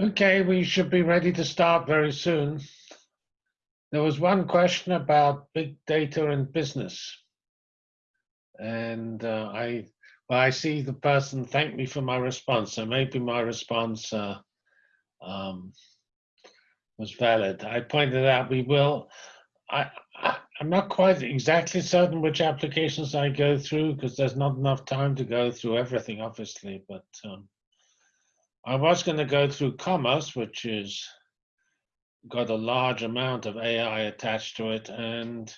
Okay, we should be ready to start very soon. There was one question about big data and business. And uh, I, well, I see the person thanked me for my response. So maybe my response uh, um, was valid. I pointed out we will, I, I, I'm not quite exactly certain which applications I go through because there's not enough time to go through everything, obviously, but um, I was going to go through commerce, which is got a large amount of AI attached to it. And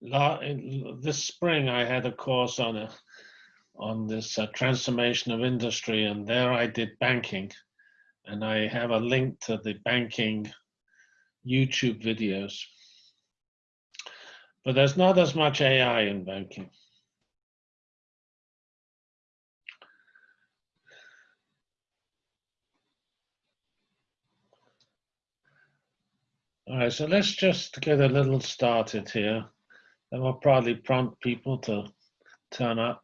this spring, I had a course on a on this uh, transformation of industry, and there I did banking, and I have a link to the banking YouTube videos. But there's not as much AI in banking. All right, so let's just get a little started here. That will probably prompt people to turn up.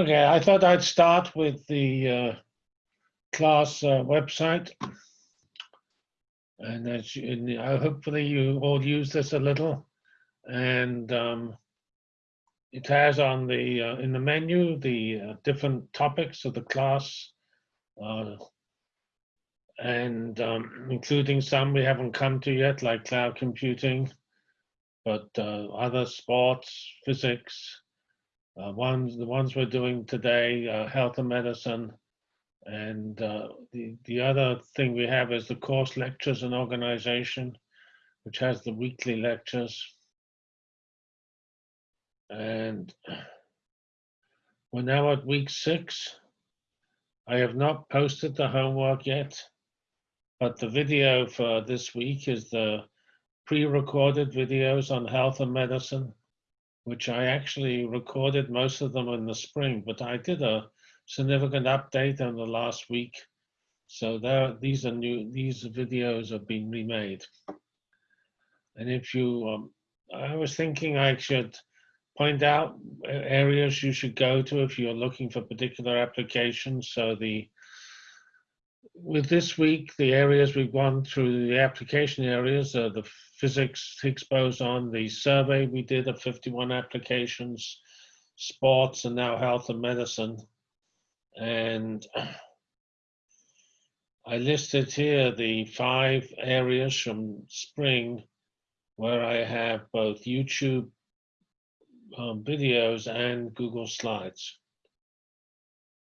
Okay, I thought I'd start with the uh, class uh, website. And as you, uh, hopefully you all use this a little. And um, it has on the uh, in the menu the uh, different topics of the class, uh, and um, including some we haven't come to yet, like cloud computing, but other sports, physics, uh, ones, the ones we're doing today, uh, health and medicine. And uh, the, the other thing we have is the course lectures and organization, which has the weekly lectures. And we're now at week six. I have not posted the homework yet, but the video for this week is the pre-recorded videos on health and medicine which I actually recorded most of them in the spring, but I did a significant update in the last week. So there, these are new, these videos have been remade. And if you, um, I was thinking I should point out areas you should go to if you're looking for particular applications. So the, with this week, the areas we've gone through, the application areas are the physics, Higgs boson, the survey we did of 51 applications, sports, and now health and medicine. And I listed here the five areas from spring where I have both YouTube um, videos and Google Slides.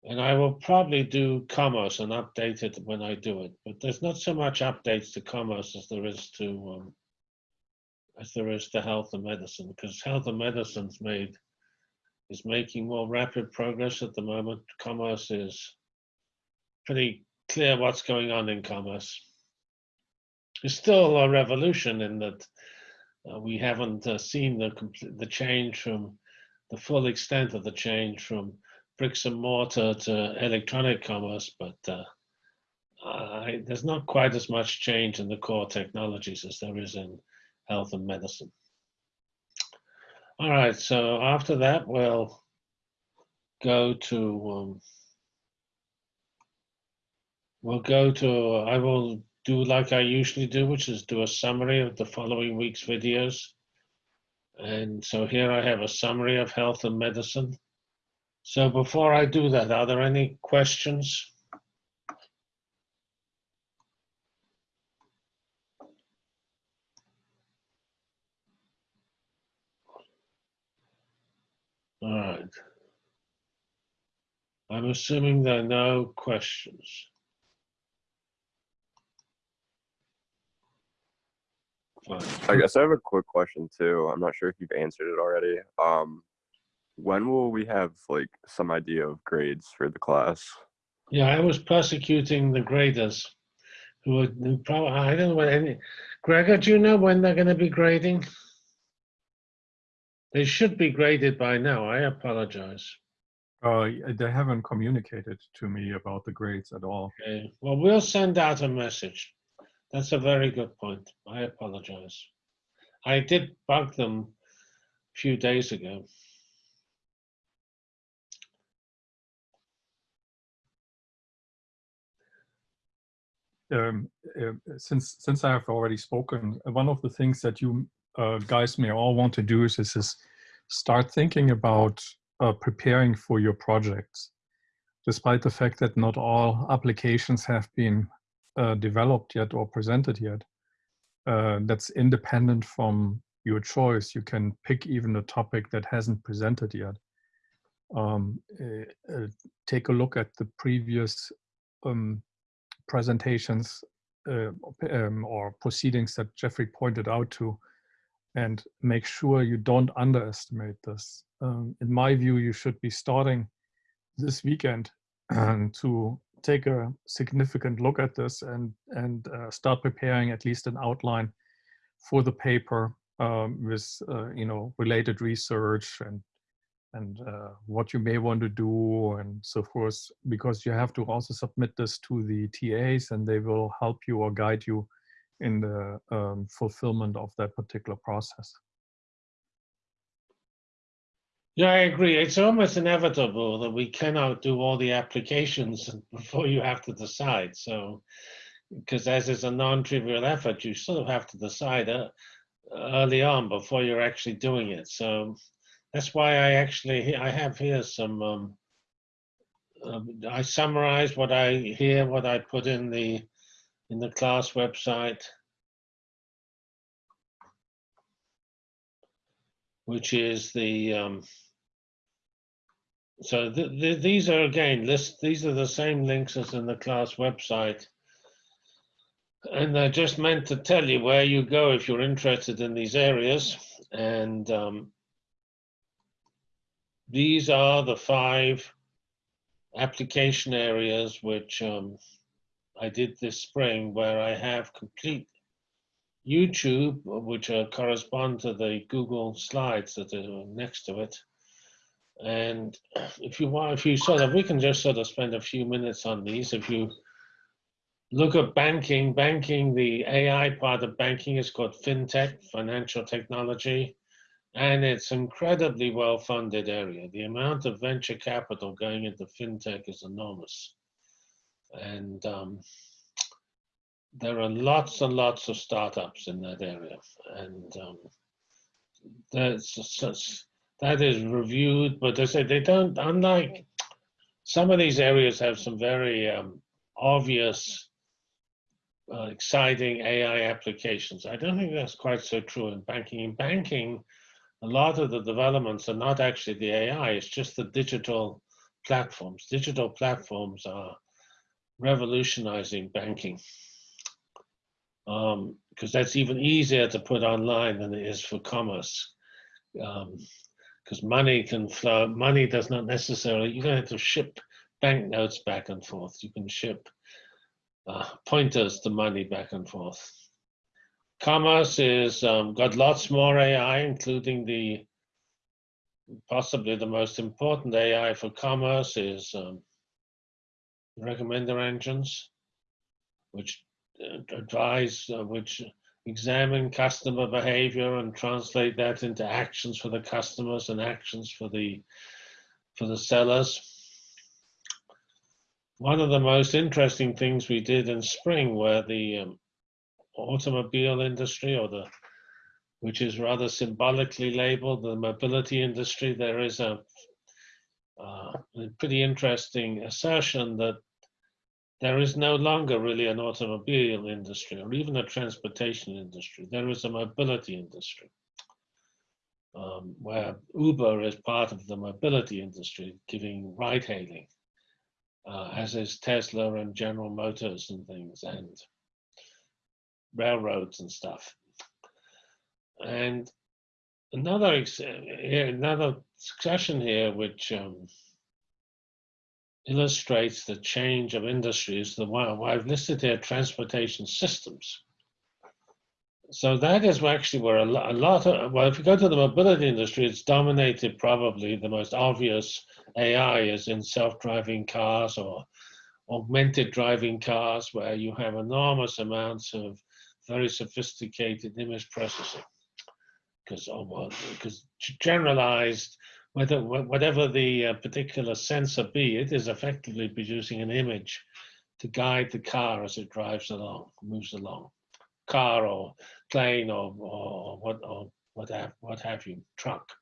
And I will probably do commerce and update it when I do it. But there's not so much updates to commerce as there is to um, as there is to health and medicine, because health and medicine's made is making more rapid progress at the moment. Commerce is pretty clear what's going on in commerce. It's still a revolution in that uh, we haven't uh, seen the complete, the change from the full extent of the change from bricks and mortar to electronic commerce, but uh, I, there's not quite as much change in the core technologies as there is in health and medicine. All right, so after that, we'll go to, um, we'll go to, I will do like I usually do, which is do a summary of the following week's videos. And so here I have a summary of health and medicine. So before I do that, are there any questions? All right. I'm assuming there are no questions. fine. I guess I have a quick question too. I'm not sure if you've answered it already. Um, when will we have like some idea of grades for the class? Yeah, I was prosecuting the graders who would probably, I don't know when any, Gregor, do you know when they're going to be grading? They should be graded by now. I apologize. Uh, they haven't communicated to me about the grades at all. Okay, well, we'll send out a message. That's a very good point. I apologize. I did bug them a few days ago. Um, uh, since since I have already spoken, one of the things that you uh, guys may all want to do is, is, is start thinking about uh, preparing for your projects. Despite the fact that not all applications have been uh, developed yet or presented yet, uh, that's independent from your choice. You can pick even a topic that hasn't presented yet. Um, uh, take a look at the previous um, presentations uh, um, or proceedings that Jeffrey pointed out to and make sure you don't underestimate this. Um, in my view, you should be starting this weekend to take a significant look at this and, and uh, start preparing at least an outline for the paper um, with, uh, you know, related research and and uh, what you may want to do and so forth, because you have to also submit this to the TAs and they will help you or guide you in the um, fulfillment of that particular process. Yeah, I agree. It's almost inevitable that we cannot do all the applications before you have to decide. So, because as is a non-trivial effort, you sort of have to decide uh, early on before you're actually doing it. So that's why I actually I have here some. Um, uh, I summarize what I hear, what I put in the in the class website, which is the. Um, so th th these are again list. These are the same links as in the class website. And they're just meant to tell you where you go if you're interested in these areas. And um, these are the five application areas which um, I did this spring where I have complete YouTube, which uh, correspond to the Google slides that are next to it. And if you want, if you sort of, we can just sort of spend a few minutes on these. If you look at banking, banking, the AI part of banking is called FinTech, financial technology and it's incredibly well funded area. The amount of venture capital going into fintech is enormous. And um, there are lots and lots of startups in that area. And um, that's that is reviewed, but they say they don't, unlike some of these areas have some very um, obvious, uh, exciting AI applications. I don't think that's quite so true in banking. In banking, a lot of the developments are not actually the AI, it's just the digital platforms. Digital platforms are revolutionizing banking because um, that's even easier to put online than it is for commerce. Because um, money can flow, money does not necessarily, you don't have to ship banknotes back and forth. You can ship uh, pointers to money back and forth. Commerce is um, got lots more AI, including the possibly the most important AI for commerce is um, recommender engines, which uh, advise, uh, which examine customer behavior and translate that into actions for the customers and actions for the for the sellers. One of the most interesting things we did in spring were the um, automobile industry or the which is rather symbolically labeled the mobility industry, there is a, uh, a pretty interesting assertion that there is no longer really an automobile industry or even a transportation industry. There is a mobility industry um, where Uber is part of the mobility industry, giving ride hailing, uh, as is Tesla and General Motors and things. And railroads and stuff. and another another discussion here, which um, illustrates the change of industries. The well, I've listed here transportation systems. So that is actually where a, lo- a lot of well, if you go to the mobility industry, it's dominated probably the most obvious AI is in self-driving cars or augmented driving cars, where you have enormous amounts of very sophisticated image processing because because oh, generalized whether whatever the uh, particular sensor be it is effectively producing an image to guide the car as it drives along moves along car or plane or, or what or what have, what have you truck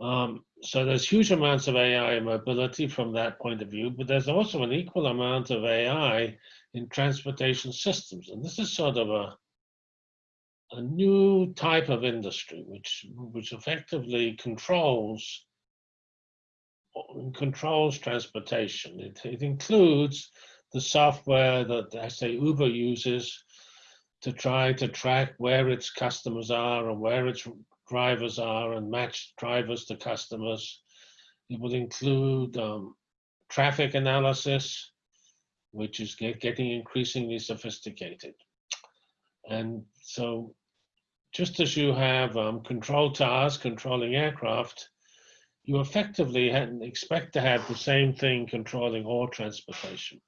um, so there's huge amounts of AI mobility from that point of view, but there's also an equal amount of AI in transportation systems. And this is sort of a, a new type of industry, which, which effectively controls controls transportation. It, it includes the software that, I say, Uber uses to try to track where its customers are and where its drivers are and match drivers to customers. It will include um, traffic analysis, which is get, getting increasingly sophisticated. And so just as you have um, control towers controlling aircraft, you effectively expect to have the same thing controlling all transportation.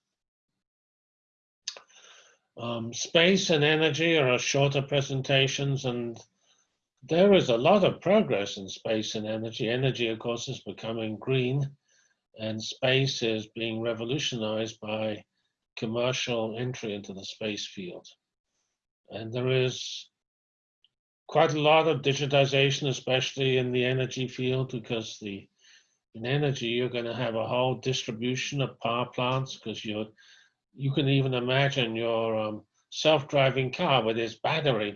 Um, space and energy are shorter presentations, and there is a lot of progress in space and energy. Energy, of course, is becoming green, and space is being revolutionized by commercial entry into the space field. And there is quite a lot of digitization, especially in the energy field, because the in energy you're going to have a whole distribution of power plants because you you can even imagine your um, self-driving car with its battery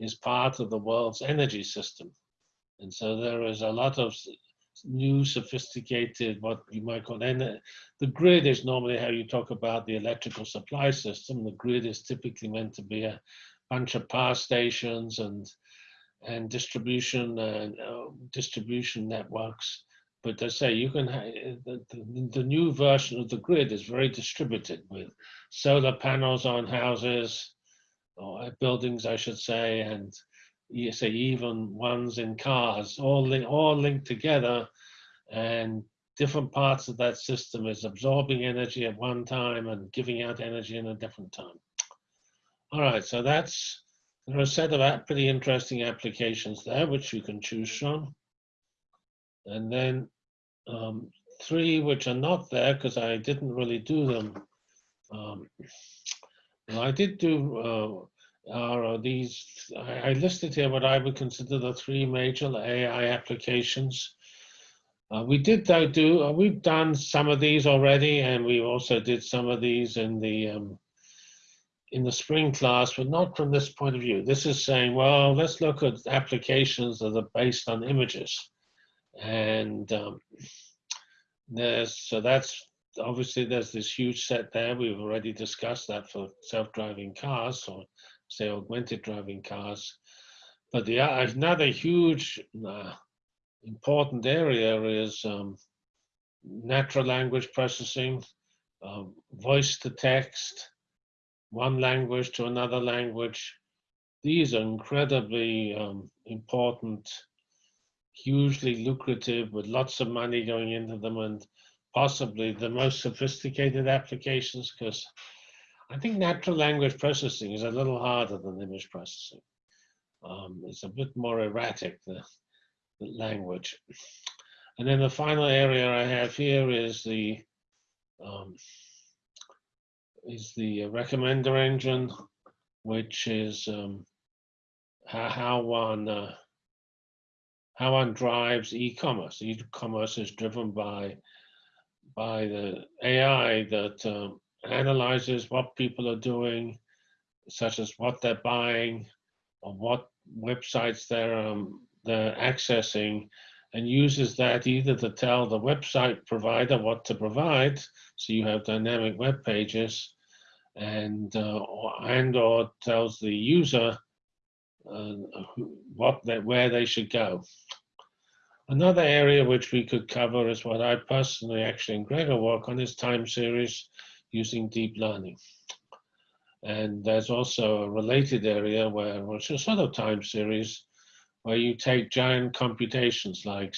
is part of the world's energy system. And so there is a lot of new sophisticated, what you might call, and the grid is normally how you talk about the electrical supply system. The grid is typically meant to be a bunch of power stations and and distribution and uh, distribution networks. But I say you can ha- the, the, the new version of the grid is very distributed with solar panels on houses or uh, buildings, I should say, and you say even ones in cars, all link, all linked together, and different parts of that system is absorbing energy at one time and giving out energy in a different time. All right, so that's there are a set of pretty interesting applications there which you can choose from, and then um, three which are not there because I didn't really do them. Um, well, I did do uh, are these. I, I listed here what I would consider the three major AI applications. Uh, we did though do uh, we've done some of these already, and we also did some of these in the um, in the spring class, but not from this point of view. This is saying, well, let's look at applications that are based on images, and um, there's so that's obviously there's this huge set there. We've already discussed that for self-driving cars or say augmented driving cars. But the o- another huge uh, important area is um, natural language processing, um, voice to text, one language to another language. These are incredibly um, important, hugely lucrative, with lots of money going into them, and possibly the most sophisticated applications. Because I think natural language processing is a little harder than image processing. Um, it's a bit more erratic, the, the language. And then the final area I have here is the um, is the recommender engine, which is um, how, one uh, how one drives e-commerce. E-commerce is driven by by the AI that um, analyzes what people are doing, such as what they're buying, or what websites they're um, they're accessing, and uses that either to tell the website provider what to provide, so you have dynamic web pages, and uh, or, and or tells the user uh, what where they should go. Another area which we could cover is what I personally actually and Gregor work on is time series using deep learning. And there's also a related area where, which is sort of time series, where you take giant computations like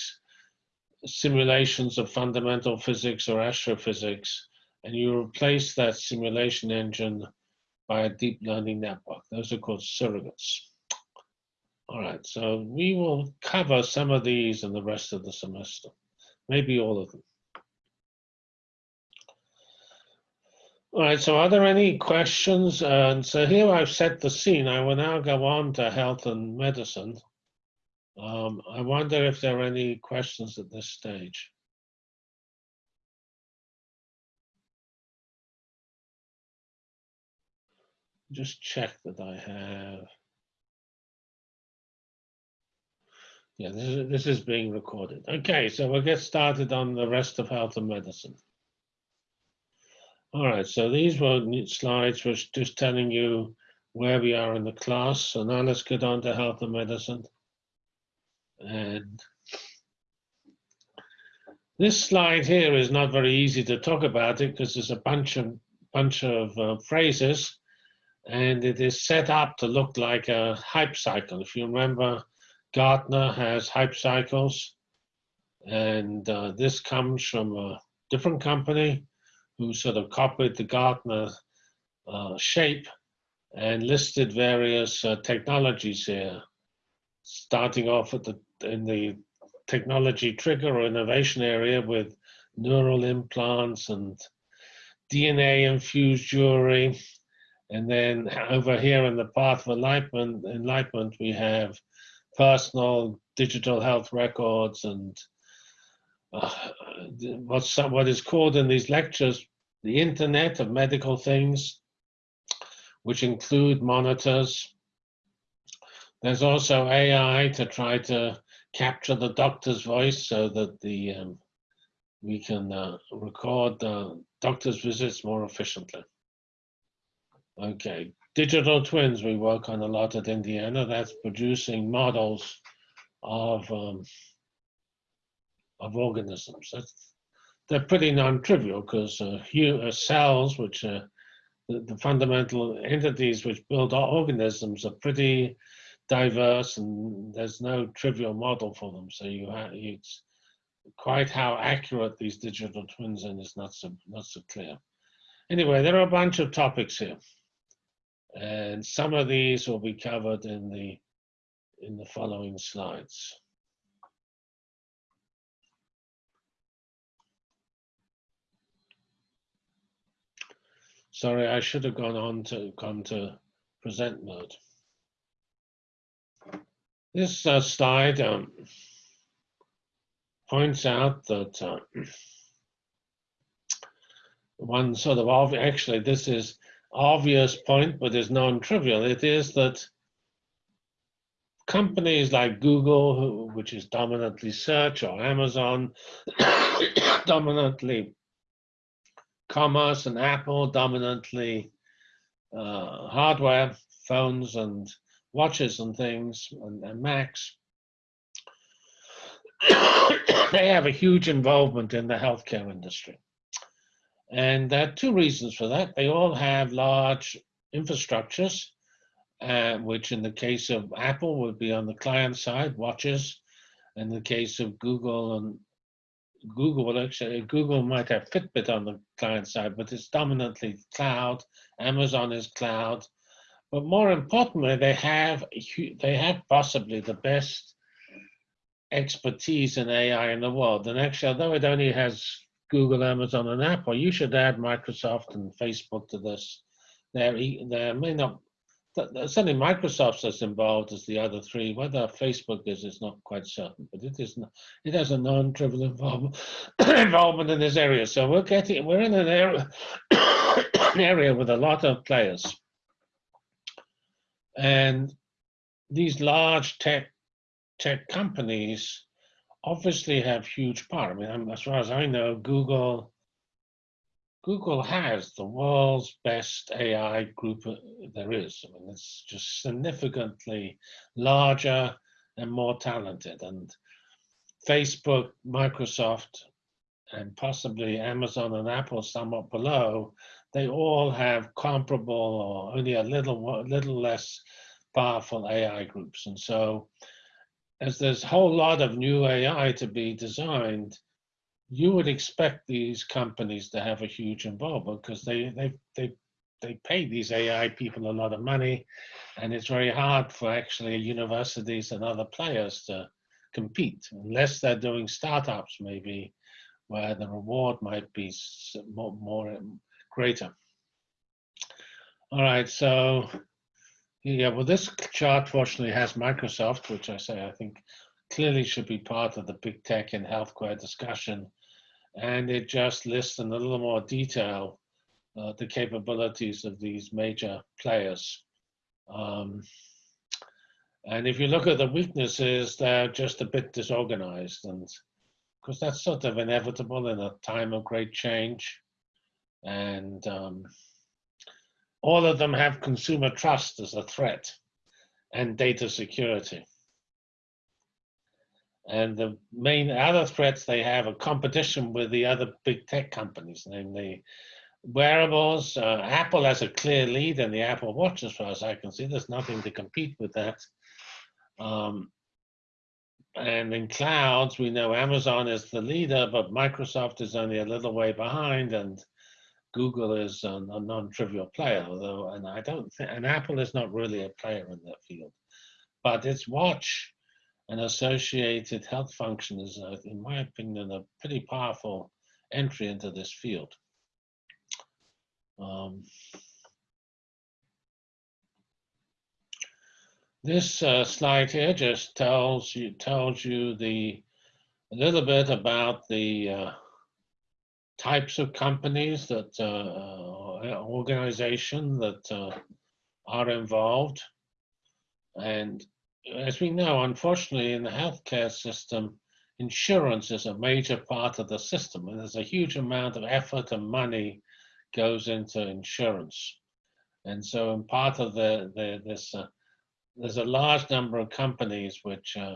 simulations of fundamental physics or astrophysics, and you replace that simulation engine by a deep learning network. Those are called surrogates. All right, so we will cover some of these in the rest of the semester, maybe all of them. All right, so are there any questions? And so here I've set the scene. I will now go on to health and medicine. Um, I wonder if there are any questions at this stage. Just check that I have. Yeah, this is, this is being recorded. Okay, so we'll get started on the rest of health and medicine. All right, so these were slides was just telling you where we are in the class. So now let's get on to health and medicine. And this slide here is not very easy to talk about it because there's a bunch of bunch of uh, phrases and it is set up to look like a hype cycle. If you remember, Gartner has hype cycles and uh, this comes from a different company who sort of copied the Gartner uh, shape and listed various uh, technologies here, starting off at the in the technology trigger or innovation area with neural implants and DNA infused jewelry. And then over here in the path of enlightenment, enlightenment we have personal digital health records and uh, what's what is called in these lectures the internet of medical things, which include monitors. There's also AI to try to capture the doctor's voice so that the um, we can uh, record the doctor's visits more efficiently. Okay, digital twins we work on a lot at Indiana. That's producing models of um, of organisms. That's, they're pretty non-trivial because uh, uh, cells, which are the, the, fundamental entities which build our organisms, are pretty diverse, and there's no trivial model for them. So you it's quite how accurate these digital twins are is not so not so clear. Anyway, there are a bunch of topics here, and some of these will be covered in the in the following slides. Sorry, I should have gone on to come to present mode. This uh, slide um, points out that uh, one sort of actually this is obvious point, but is non-trivial. It is that companies like Google, which is dominantly search, or Amazon, dominantly commerce, and Apple, dominantly uh, hardware, phones and watches and things, and, and Macs. they have a huge involvement in the healthcare industry. And there are two reasons for that. They all have large infrastructures, uh, which in the case of Apple would be on the client side, watches. In the case of Google and Google, well, actually, Google might have Fitbit on the client side, but it's dominantly cloud. Amazon is cloud. But more importantly, they have they have possibly the best expertise in AI in the world. And actually, although it only has Google, Amazon, and Apple, you should add Microsoft and Facebook to this. There, there may not, certainly Microsoft's as involved as the other three. Whether Facebook is, is not quite certain, but it is not, it has a non-trivial involvement, involvement in this area. So we're getting, we're in an area, an area with a lot of players. And these large tech tech companies obviously have huge power. I mean, as far as I know, Google Google has the world's best AI group there is. I mean, it's just significantly larger and more talented. And Facebook, Microsoft, and possibly Amazon and Apple somewhat below, they all have comparable or only a little little less powerful AI groups. And so as there's a whole lot of new AI to be designed, you would expect these companies to have a huge involvement because they, they, they, they pay these AI people a lot of money and it's very hard for actually universities and other players to compete unless they're doing startups maybe where the reward might be more, more greater. All right, so yeah, well, this chart fortunately has Microsoft, which I say I think clearly should be part of the big tech and healthcare discussion. And it just lists in a little more detail uh, the capabilities of these major players. Um, and if you look at the weaknesses, they're just a bit disorganized. And because that's sort of inevitable in a time of great change. And um, all of them have consumer trust as a threat and data security. And the main other threats they have are competition with the other big tech companies, namely wearables. Uh, Apple has a clear lead in the Apple Watch, as far as I can see. There's nothing to compete with that. Um, and in clouds, we know Amazon is the leader, but Microsoft is only a little way behind, and Google is a, a non-trivial player, although, and I don't think, and Apple is not really a player in that field. But its watch and associated health function is, uh, in my opinion, a pretty powerful entry into this field. Um, this uh, slide here just tells you tells you the a little bit about the uh, types of companies that uh, uh, organization that uh, are involved. And as we know, unfortunately, in the healthcare system, insurance is a major part of the system, and there's a huge amount of effort and money goes into insurance. And so, in part of the, the this, uh, there's a large number of companies which uh,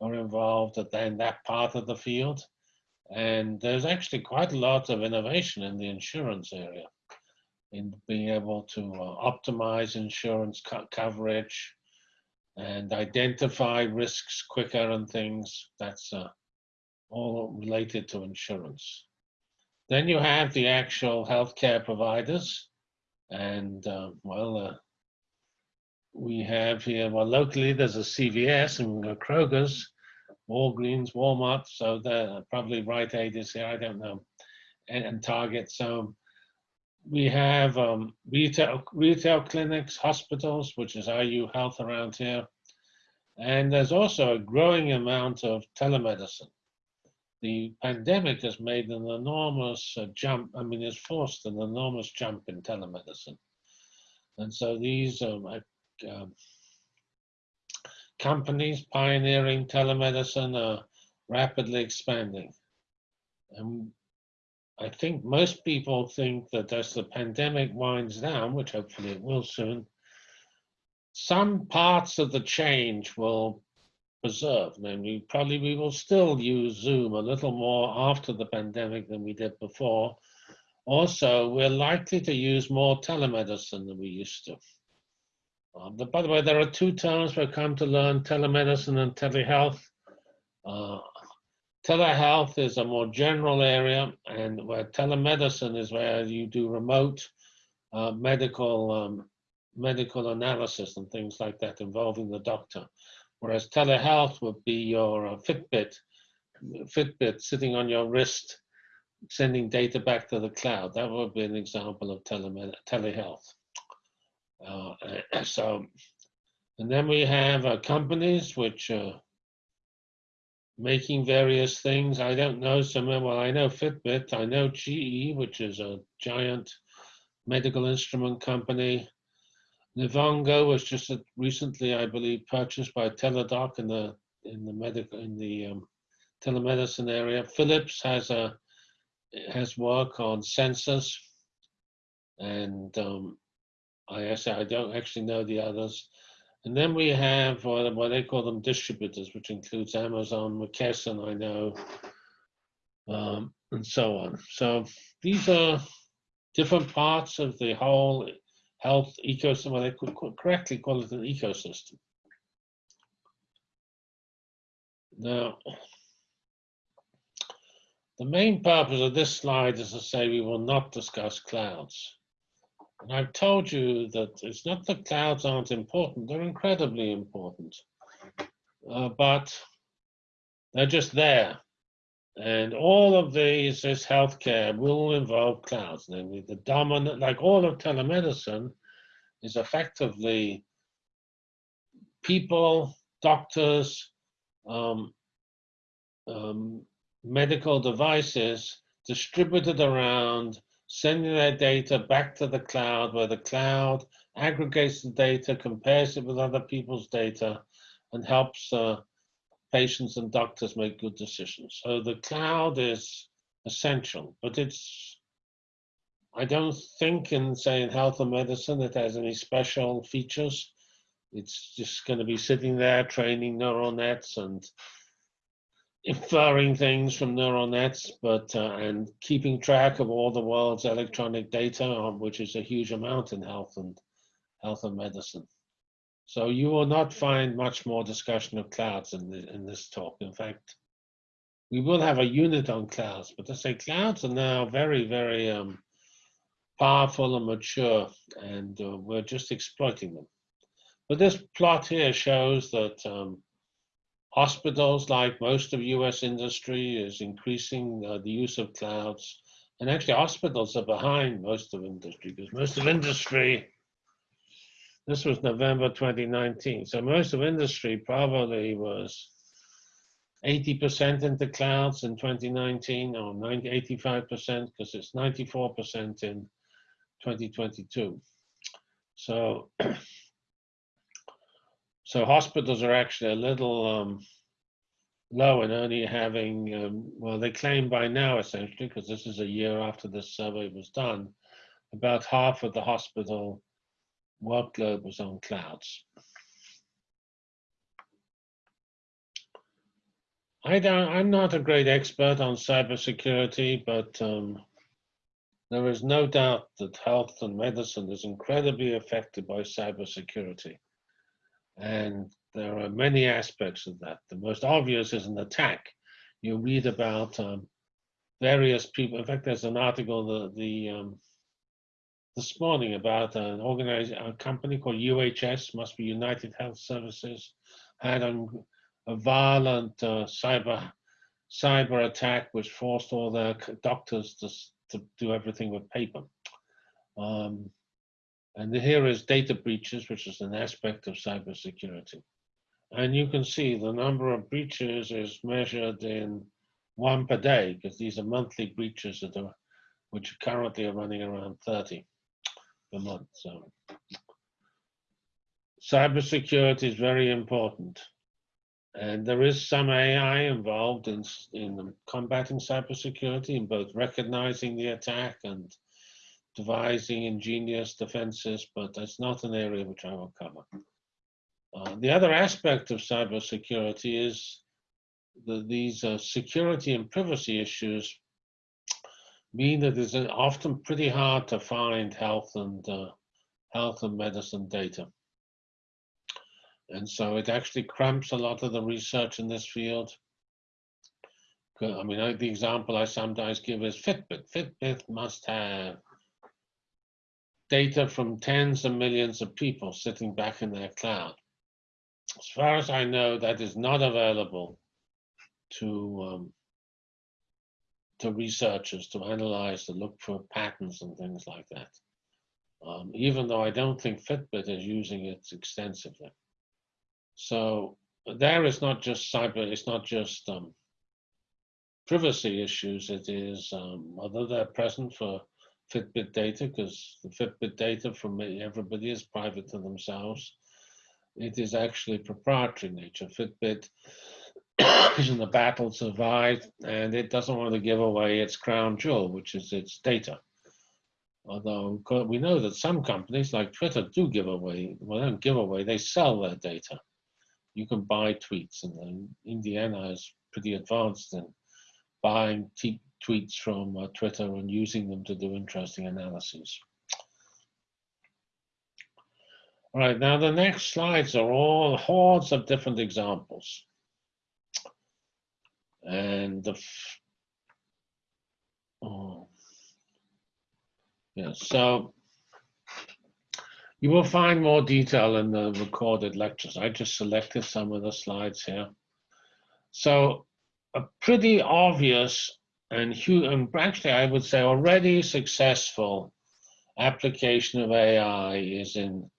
are involved in that part of the field. And there's actually quite a lot of innovation in the insurance area in being able to uh, optimize insurance co coverage and identify risks quicker and things. That's uh, all related to insurance. Then you have the actual healthcare providers. And uh, well, uh, we have here, well, locally there's a CVS and a Kroger's Walgreens, Walmart, so they're probably Rite Aid is here, I don't know, and, and Target. So we have um, retail, retail clinics, hospitals, which is IU Health around here. And there's also a growing amount of telemedicine. The pandemic has made an enormous uh, jump, I mean, it's forced an enormous jump in telemedicine. And so these um, companies pioneering telemedicine are rapidly expanding. And I think most people think that as the pandemic winds down, which hopefully it will soon, some parts of the change will preserve. Namely, probably we will still use Zoom a little more after the pandemic than we did before. Also, we're likely to use more telemedicine than we used to. Um, but by the way, there are two terms we've come to learn, telemedicine and telehealth. Uh, telehealth is a more general area, and where telemedicine is where you do remote uh, medical um, medical analysis and things like that involving the doctor. Whereas telehealth would be your uh, Fitbit, Fitbit sitting on your wrist, sending data back to the cloud. That would be an example of telehealth. Uh, so, and then we have uh, companies which are making various things. I don't know some, well, I know Fitbit, I know GE, which is a giant medical instrument company. Livongo was just a, recently, I believe, purchased by Teladoc in the in the medical in the um, telemedicine area. Philips has a has work on sensors, and um, I say I don't actually know the others. And then we have what, what they call them distributors, which includes Amazon, McKesson, I know, um, and so on. So these are different parts of the whole health ecosystem. Well, they could correctly call it an ecosystem. Now, the main purpose of this slide is to say we will not discuss clouds. And I've told you that it's not that clouds aren't important, they're incredibly important. Uh, but they're just there. And all of these, this healthcare will involve clouds, namely the dominant, like all of telemedicine, is effectively people, doctors, um, um, medical devices distributed around, sending their data back to the cloud, where the cloud aggregates the data, compares it with other people's data, and helps uh, patients and doctors make good decisions. So the cloud is essential, but it's, I don't think in, say, in health and medicine, it has any special features. It's just going to be sitting there training neural nets and inferring things from neural nets, but uh, and keeping track of all the world's electronic data, um, which is a huge amount in health and health and medicine. So you will not find much more discussion of clouds in, the, in this talk. In fact, we will have a unit on clouds, but I say clouds are now very, very um, powerful and mature, and uh, we're just exploiting them. But this plot here shows that um, hospitals, like most of US industry, is increasing uh, the use of clouds. And actually, hospitals are behind most of industry because most of industry this was November 2019. So most of industry probably was 80% into clouds in 2019 or 90, 85% because it's 94% in 2022. So, so hospitals are actually a little um, low in only having, um, well, they claim by now essentially, because this is a year after this survey was done, about half of the hospital workload was on clouds. I don't, I'm not a great expert on cybersecurity, but um, there is no doubt that health and medicine is incredibly affected by cybersecurity. And there are many aspects of that. The most obvious is an attack. You read about um, various people. In fact, there's an article, the, the um, this morning about an organized a company called UHS, must be United Health Services, had a, a violent uh, cyber cyber attack which forced all their doctors to, to do everything with paper. Um, and here is data breaches, which is an aspect of cybersecurity. And you can see the number of breaches is measured in one per day, because these are monthly breaches that are, which currently are running around 30 per month. So cybersecurity is very important. And there is some AI involved in, in combating cybersecurity, in both recognizing the attack and devising ingenious defenses, but that's not an area which I will cover. Uh, the other aspect of cybersecurity is the, these uh, security and privacy issues mean that it's often pretty hard to find health and uh, health and medicine data. And so it actually cramps a lot of the research in this field. I mean, the example I sometimes give is Fitbit. Fitbit must have data from tens of millions of people sitting back in their cloud. As far as I know, that is not available to um, to researchers to analyze, to look for patterns and things like that. Um, even though I don't think Fitbit is using it extensively. So there is not just cyber, it's not just um, privacy issues, it is, um, although they're present for Fitbit data, because the Fitbit data from everybody is private to themselves, it is actually proprietary nature. Fitbit is in the battle survived, and it doesn't want to give away its crown jewel, which is its data. Although we know that some companies like Twitter do give away, well, they don't give away, they sell their data. You can buy tweets, and Indiana is pretty advanced in buying tweets from uh, Twitter and using them to do interesting analyses. All right, now the next slides are all hordes of different examples. And the, oh, yeah, so you will find more detail in the recorded lectures. I just selected some of the slides here. So a pretty obvious and and actually I would say already successful application of AI is in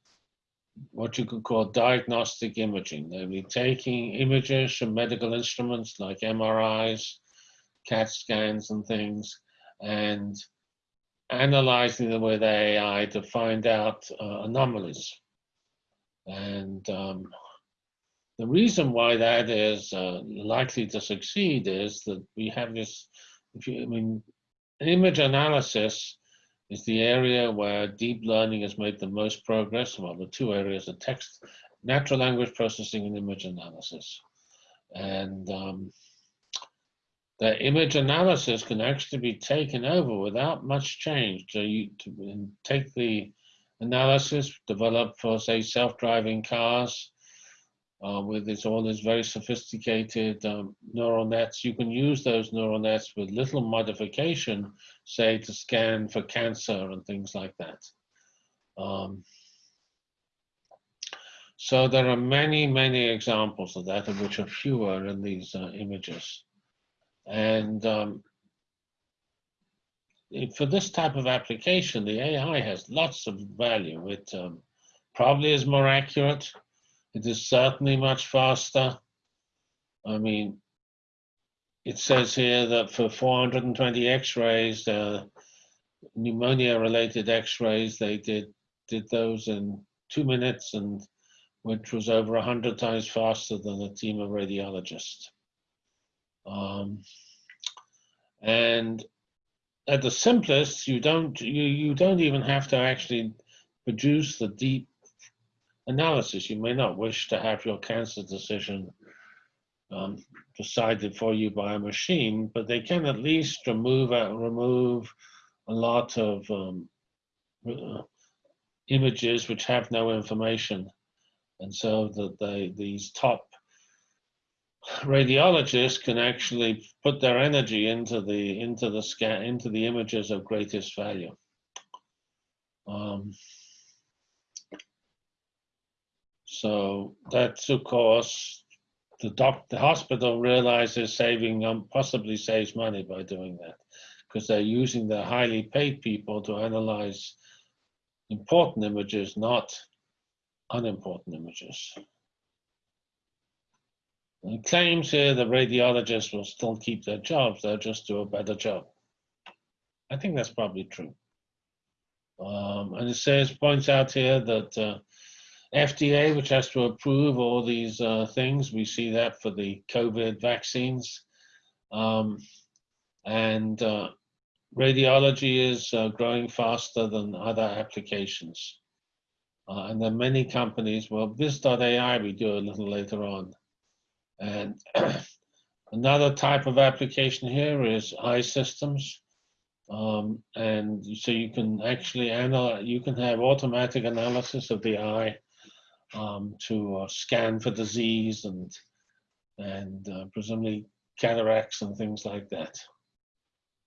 what you could call diagnostic imaging. Namely, taking images from medical instruments like MRIs, CAT scans, and things, and analyzing them with AI to find out uh, anomalies. And um, the reason why that is uh, likely to succeed is that we have this. I mean, image analysis is the area where deep learning has made the most progress. Well, the two areas are text, natural language processing and image analysis. And um, the image analysis can actually be taken over without much change. So you to take the analysis developed for, say, self-driving cars, uh, with its all these very sophisticated um, neural nets. You can use those neural nets with little modification, say to scan for cancer and things like that. Um, so there are many, many examples of that, of which are fewer in these uh, images. And um, for this type of application, the AI has lots of value. It um, probably is more accurate. It is certainly much faster. I mean, it says here that for 420 X-rays, uh, pneumonia-related X-rays, they did did those in two minutes, and which was over 100 times faster than a team of radiologists. Um, and at the simplest, you don't you you don't even have to actually produce the deep analysis. You may not wish to have your cancer decision um, decided for you by a machine, but they can at least remove uh, remove a lot of um, uh, images which have no information, and so that they these top radiologists can actually put their energy into the into the scan into the images of greatest value. Um, so that's of course the doc the hospital realizes saving um, possibly saves money by doing that because they're using their highly paid people to analyze important images, not unimportant images. And claims here the radiologists will still keep their jobs, they'll just do a better job. I think that's probably true. Um, and it says, points out here that uh, FDA, which has to approve all these uh, things, we see that for the COVID vaccines. Um, and uh, radiology is uh, growing faster than other applications. Uh, and there are many companies, well, Viz.ai we do a little later on. And another type of application here is eye systems. Um, and so you can actually analyze, you can have automatic analysis of the eye um, to uh, scan for disease and, and uh, presumably cataracts and things like that.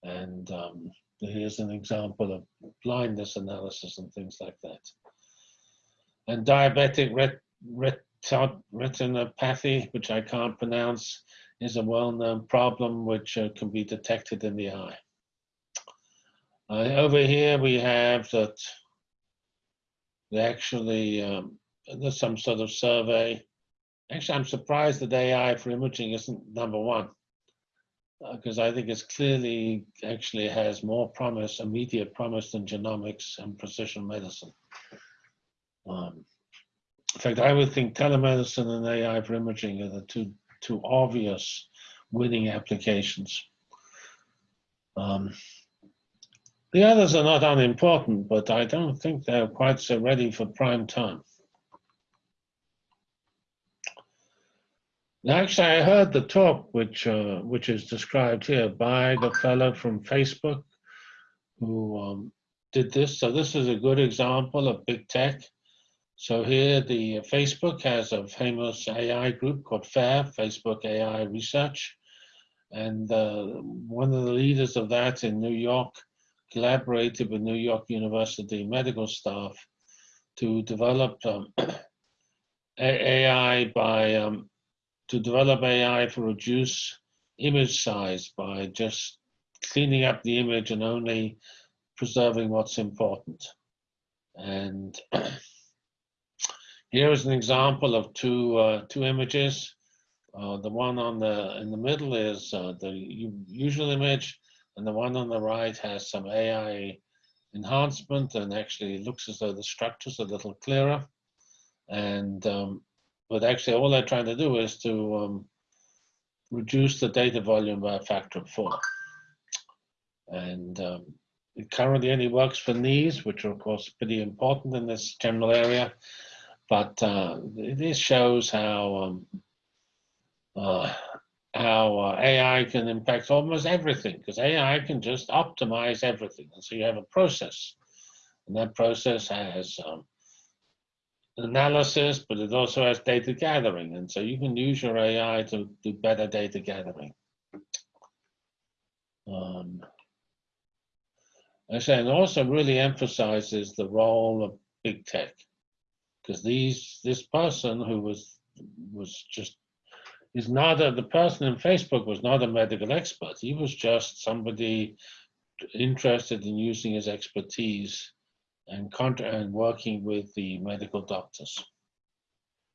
And um, here's an example of blindness analysis and things like that. And diabetic ret retin retinopathy, which I can't pronounce, is a well-known problem which uh, can be detected in the eye. Uh, over here we have that they actually, um, there's some sort of survey. Actually, I'm surprised that AI for imaging isn't number one because I think it's clearly actually has more promise, immediate promise than genomics and precision medicine. Um, in fact, I would think telemedicine and AI for imaging are the two to obvious winning applications. Um, the others are not unimportant, but I don't think they're quite so ready for prime time. Actually, I heard the talk, which uh, which is described here by the fellow from Facebook who um, did this. So this is a good example of big tech. So here, the Facebook has a famous AI group called FAIR, Facebook AI Research, and uh, one of the leaders of that in New York collaborated with New York University medical staff to develop um, AI by um, to develop AI for reduce image size by just cleaning up the image and only preserving what's important. And here is an example of two uh, two images. Uh, the one on the in the middle is uh, the usual image, and the one on the right has some AI enhancement and actually looks as though the structure's a little clearer. And um, but actually all they're trying to do is to um, reduce the data volume by a factor of four. And um, it currently only works for knees, which are of course pretty important in this general area. But uh, this shows how um, uh, how uh, AI can impact almost everything, because AI can just optimize everything. And so you have a process, and that process has um, analysis, but it also has data gathering. And so you can use your AI to do better data gathering. Um, and also really emphasizes the role of big tech, because these this person who was was just is not a, the person in Facebook was not a medical expert. He was just somebody interested in using his expertise and, and working with the medical doctors.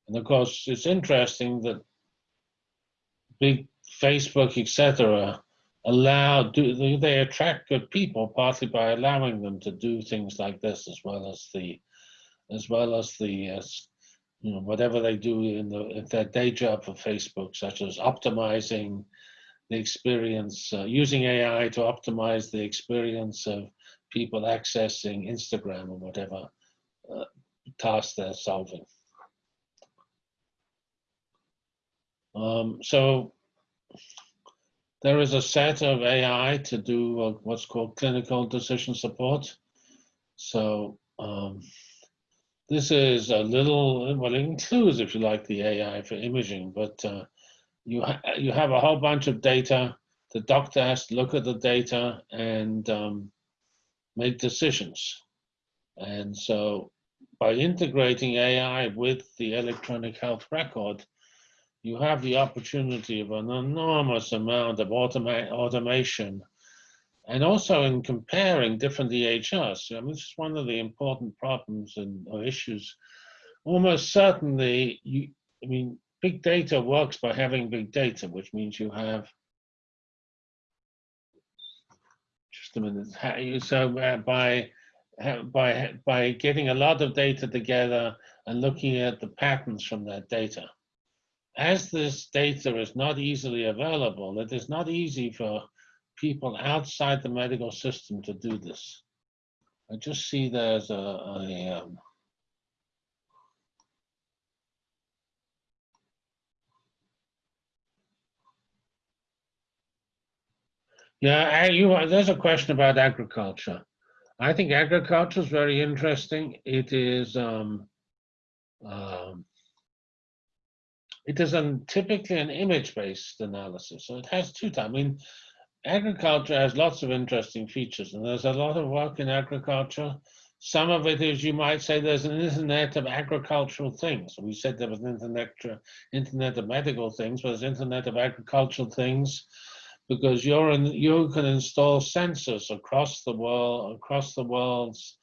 And of course, it's interesting that big Facebook, etc., allow do they attract good people partly by allowing them to do things like this as well as the as well as the uh, you know whatever they do in the in their day job for Facebook, such as optimizing the experience, uh, using AI to optimize the experience of people accessing Instagram or whatever uh, task they're solving. Um, so there is a set of AI to do uh, what's called clinical decision support. So um, this is a little, well, it includes, if you like, the AI for imaging, but uh, you, ha you have a whole bunch of data. The doctor has to look at the data and um, make decisions. And so by integrating AI with the electronic health record, you have the opportunity of an enormous amount of automa automation and also in comparing different EHRs. I mean, this is one of the important problems and or issues. Almost certainly, you, I mean, big data works by having big data, which means you have So uh, by by by getting a lot of data together and looking at the patterns from that data. As this data is not easily available, it is not easy for people outside the medical system to do this. I just see there's a, a um, Yeah, you, there's a question about agriculture. I think agriculture is very interesting. It is um, um, it is an, typically an image-based analysis, so it has two types. I mean, agriculture has lots of interesting features, and there's a lot of work in agriculture. Some of it is, you might say, there's an internet of agricultural things. We said there was an internet, internet of medical things, but there's internet of agricultural things because you're in, you can install sensors across the world, across the world's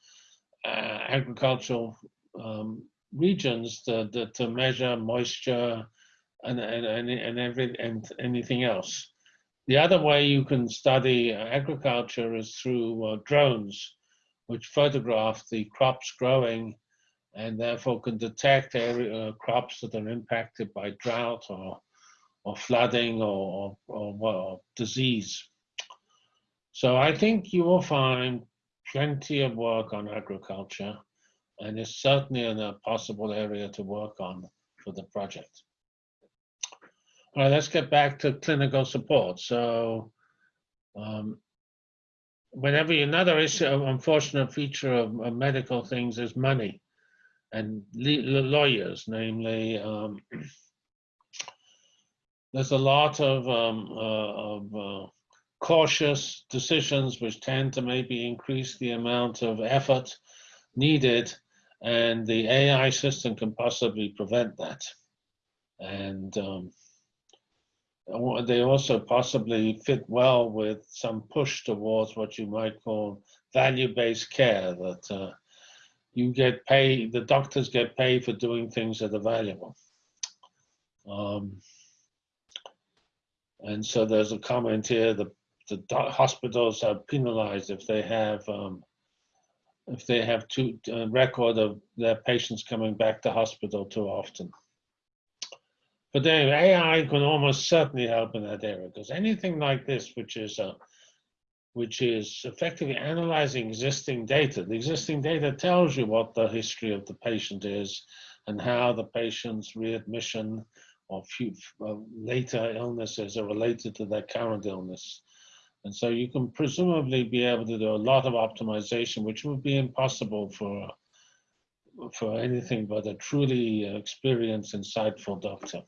uh, agricultural um, regions to, to, to, measure moisture and, and, and, and, every, and anything else. The other way you can study agriculture is through uh, drones, which photograph the crops growing and therefore can detect area, uh, crops that are impacted by drought or or flooding or, or, or, or disease. So I think you will find plenty of work on agriculture, and it's certainly a possible area to work on for the project. All right, let's get back to clinical support. So, um, whenever another issue, unfortunate feature of, of medical things is money and lawyers, namely, um, there's a lot of, um, uh, of uh, cautious decisions which tend to maybe increase the amount of effort needed, and the AI system can possibly prevent that. And um, they also possibly fit well with some push towards what you might call value-based care, that uh, you get paid, the doctors get paid for doing things that are valuable. Um, and so there's a comment here, the, the hospitals are penalized if they have, um, if they have uh, record of their patients coming back to hospital too often. But then AI can almost certainly help in that area, because anything like this, which is, uh, which is effectively analyzing existing data, the existing data tells you what the history of the patient is and how the patient's readmission or uh, later illnesses are related to their current illness. And so you can presumably be able to do a lot of optimization, which would be impossible for, for anything but a truly experienced, insightful doctor.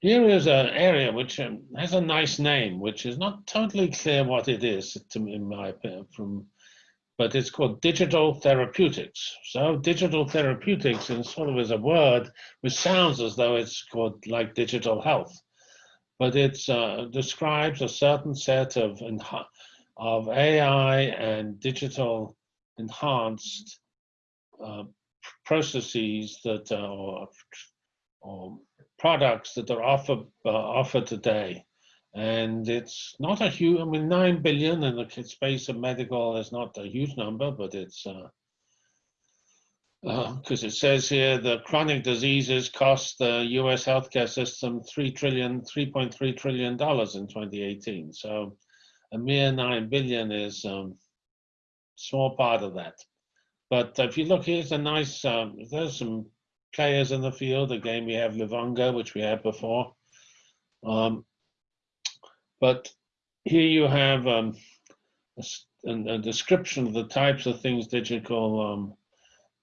Here is an area which um, has a nice name, which is not totally clear what it is, to me, in my opinion, from but it's called digital therapeutics. So digital therapeutics is sort of is a word which sounds as though it's called like digital health, but it uh, describes a certain set of of AI and digital enhanced uh, processes that are, or products that are offered uh, offered today and it's not a huge i mean 9 billion in the space of medical is not a huge number but it's because uh, uh, it says here the chronic diseases cost the us healthcare system 3 trillion 3.3 trillion dollars in 2018 so a mere 9 billion is um, small part of that. But if you look here's a nice um, there's some players in the field. Again we have livongo which we had before. Um, but here you have um, a, a, description of the types of things digital um,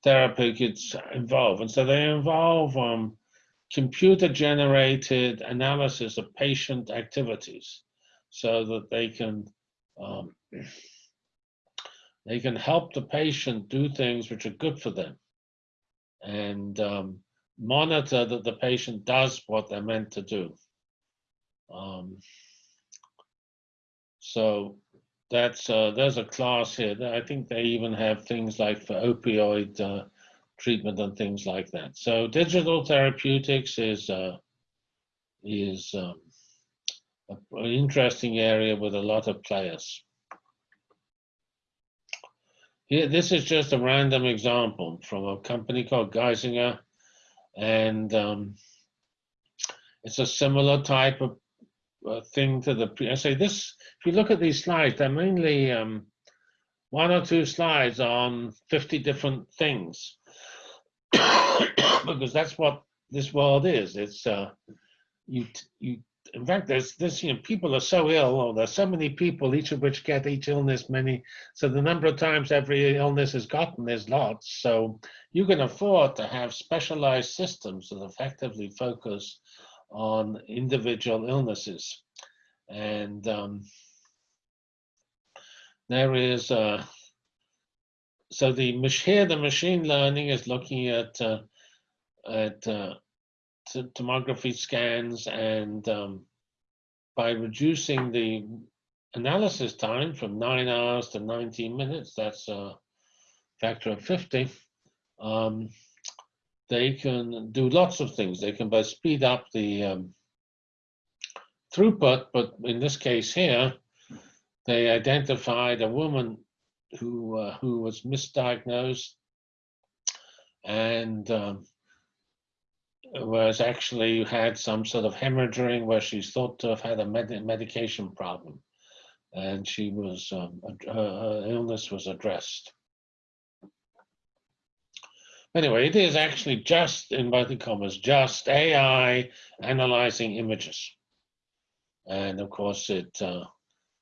therapy could involve. And so they involve um, computer generated analysis of patient activities so that they can um, they can help the patient do things which are good for them and um, monitor that the patient does what they're meant to do. Um, so that's uh, there's a class here. I think they even have things like for opioid uh, treatment and things like that. So digital therapeutics is uh, is um, an interesting area with a lot of players. Here, this is just a random example from a company called Geisinger, and um, it's a similar type of thing to the, I say this, if you look at these slides, they're mainly um, one or two slides on 50 different things. because that's what this world is. It's, uh, you, you, in fact, there's this, you know, people are so ill, or there's so many people, each of which get each illness many. So the number of times every illness is gotten is lots. So you can afford to have specialized systems that effectively focus on individual illnesses. And um, there is, uh, so the here the machine learning is looking at, uh, at uh, tomography scans and um, by reducing the analysis time from nine hours to 19 minutes, that's a factor of 50, um, they can do lots of things. They can both speed up the um, throughput, but in this case here, they identified a woman who uh, who was misdiagnosed and um, was actually had some sort of hemorrhaging where she's thought to have had a med- medication problem, and she was um, her, her illness was addressed. Anyway, it is actually just in inverted commas, just AI analyzing images, and of course it. Uh,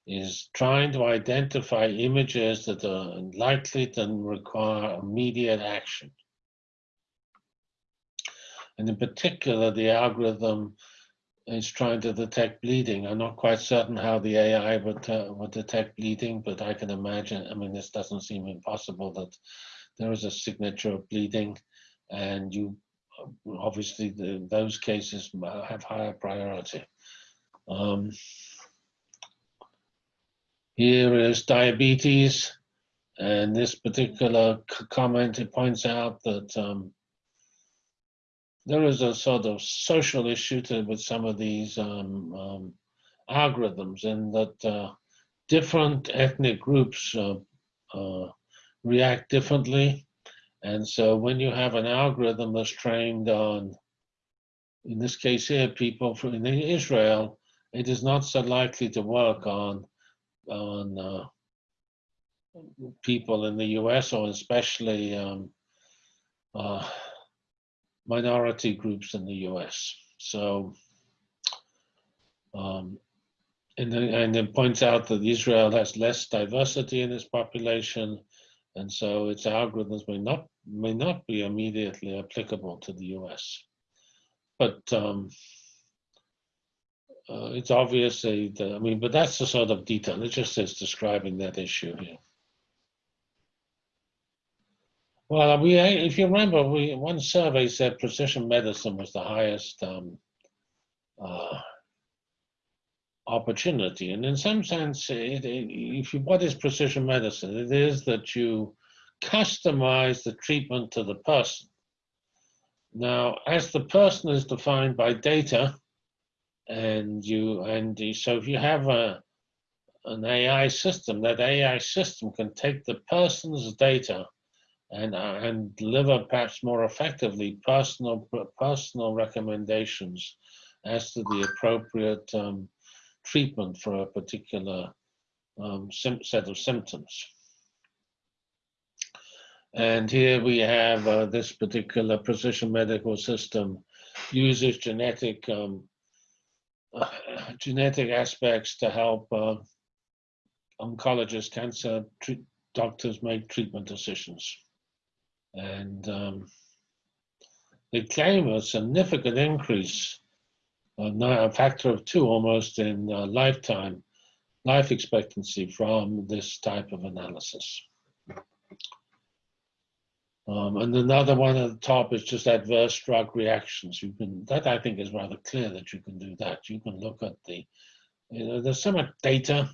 is trying to identify images that are likely to require immediate action. And in particular, the algorithm is trying to detect bleeding. I'm not quite certain how the AI would, uh, would detect bleeding, but I can imagine, I mean, this doesn't seem impossible that there is a signature of bleeding and you obviously the, those cases have higher priority. Um, here is diabetes, and this particular comment it points out that um, there is a sort of social issue to, with some of these um, um, algorithms, and that uh, different ethnic groups uh, uh, react differently. And so when you have an algorithm that's trained on, in this case here, people from in Israel, it is not so likely to work on on uh, people in the U.S. or especially um, uh, minority groups in the U.S. So, um, and then, and it points out that Israel has less diversity in its population, and so its algorithms may not may not be immediately applicable to the U.S. But um, uh, it's obviously, I mean, but that's the sort of detail. It just is describing that issue here. Well, we, if you remember, we one survey said precision medicine was the highest um, uh, opportunity, and in some sense, it, it, if you, what is precision medicine? It is that you customize the treatment to the person. Now, as the person is defined by data, and you and so if you have a an AI system, that AI system can take the person's data and uh, and deliver perhaps more effectively personal personal recommendations as to the appropriate um, treatment for a particular um, set of symptoms. And here we have uh, this particular precision medical system uses genetic um, uh, genetic aspects to help uh, oncologists, cancer doctors make treatment decisions. And um, they claim a significant increase, a factor of two almost in uh, lifetime, life expectancy from this type of analysis. Um, and another one at the top is just adverse drug reactions. You can that I think is rather clear that you can do that. You can look at the you know, there's so much data.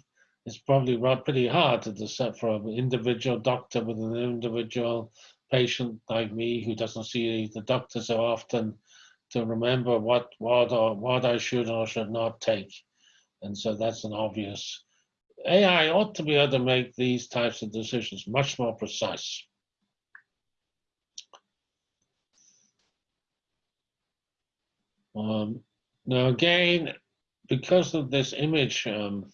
It's probably pretty hard to decide for an individual doctor with an individual patient like me who doesn't see the doctor so often to remember what what or what I should or should not take. And so that's an obvious. AI ought to be able to make these types of decisions much more precise. Um, now again, because of this image um,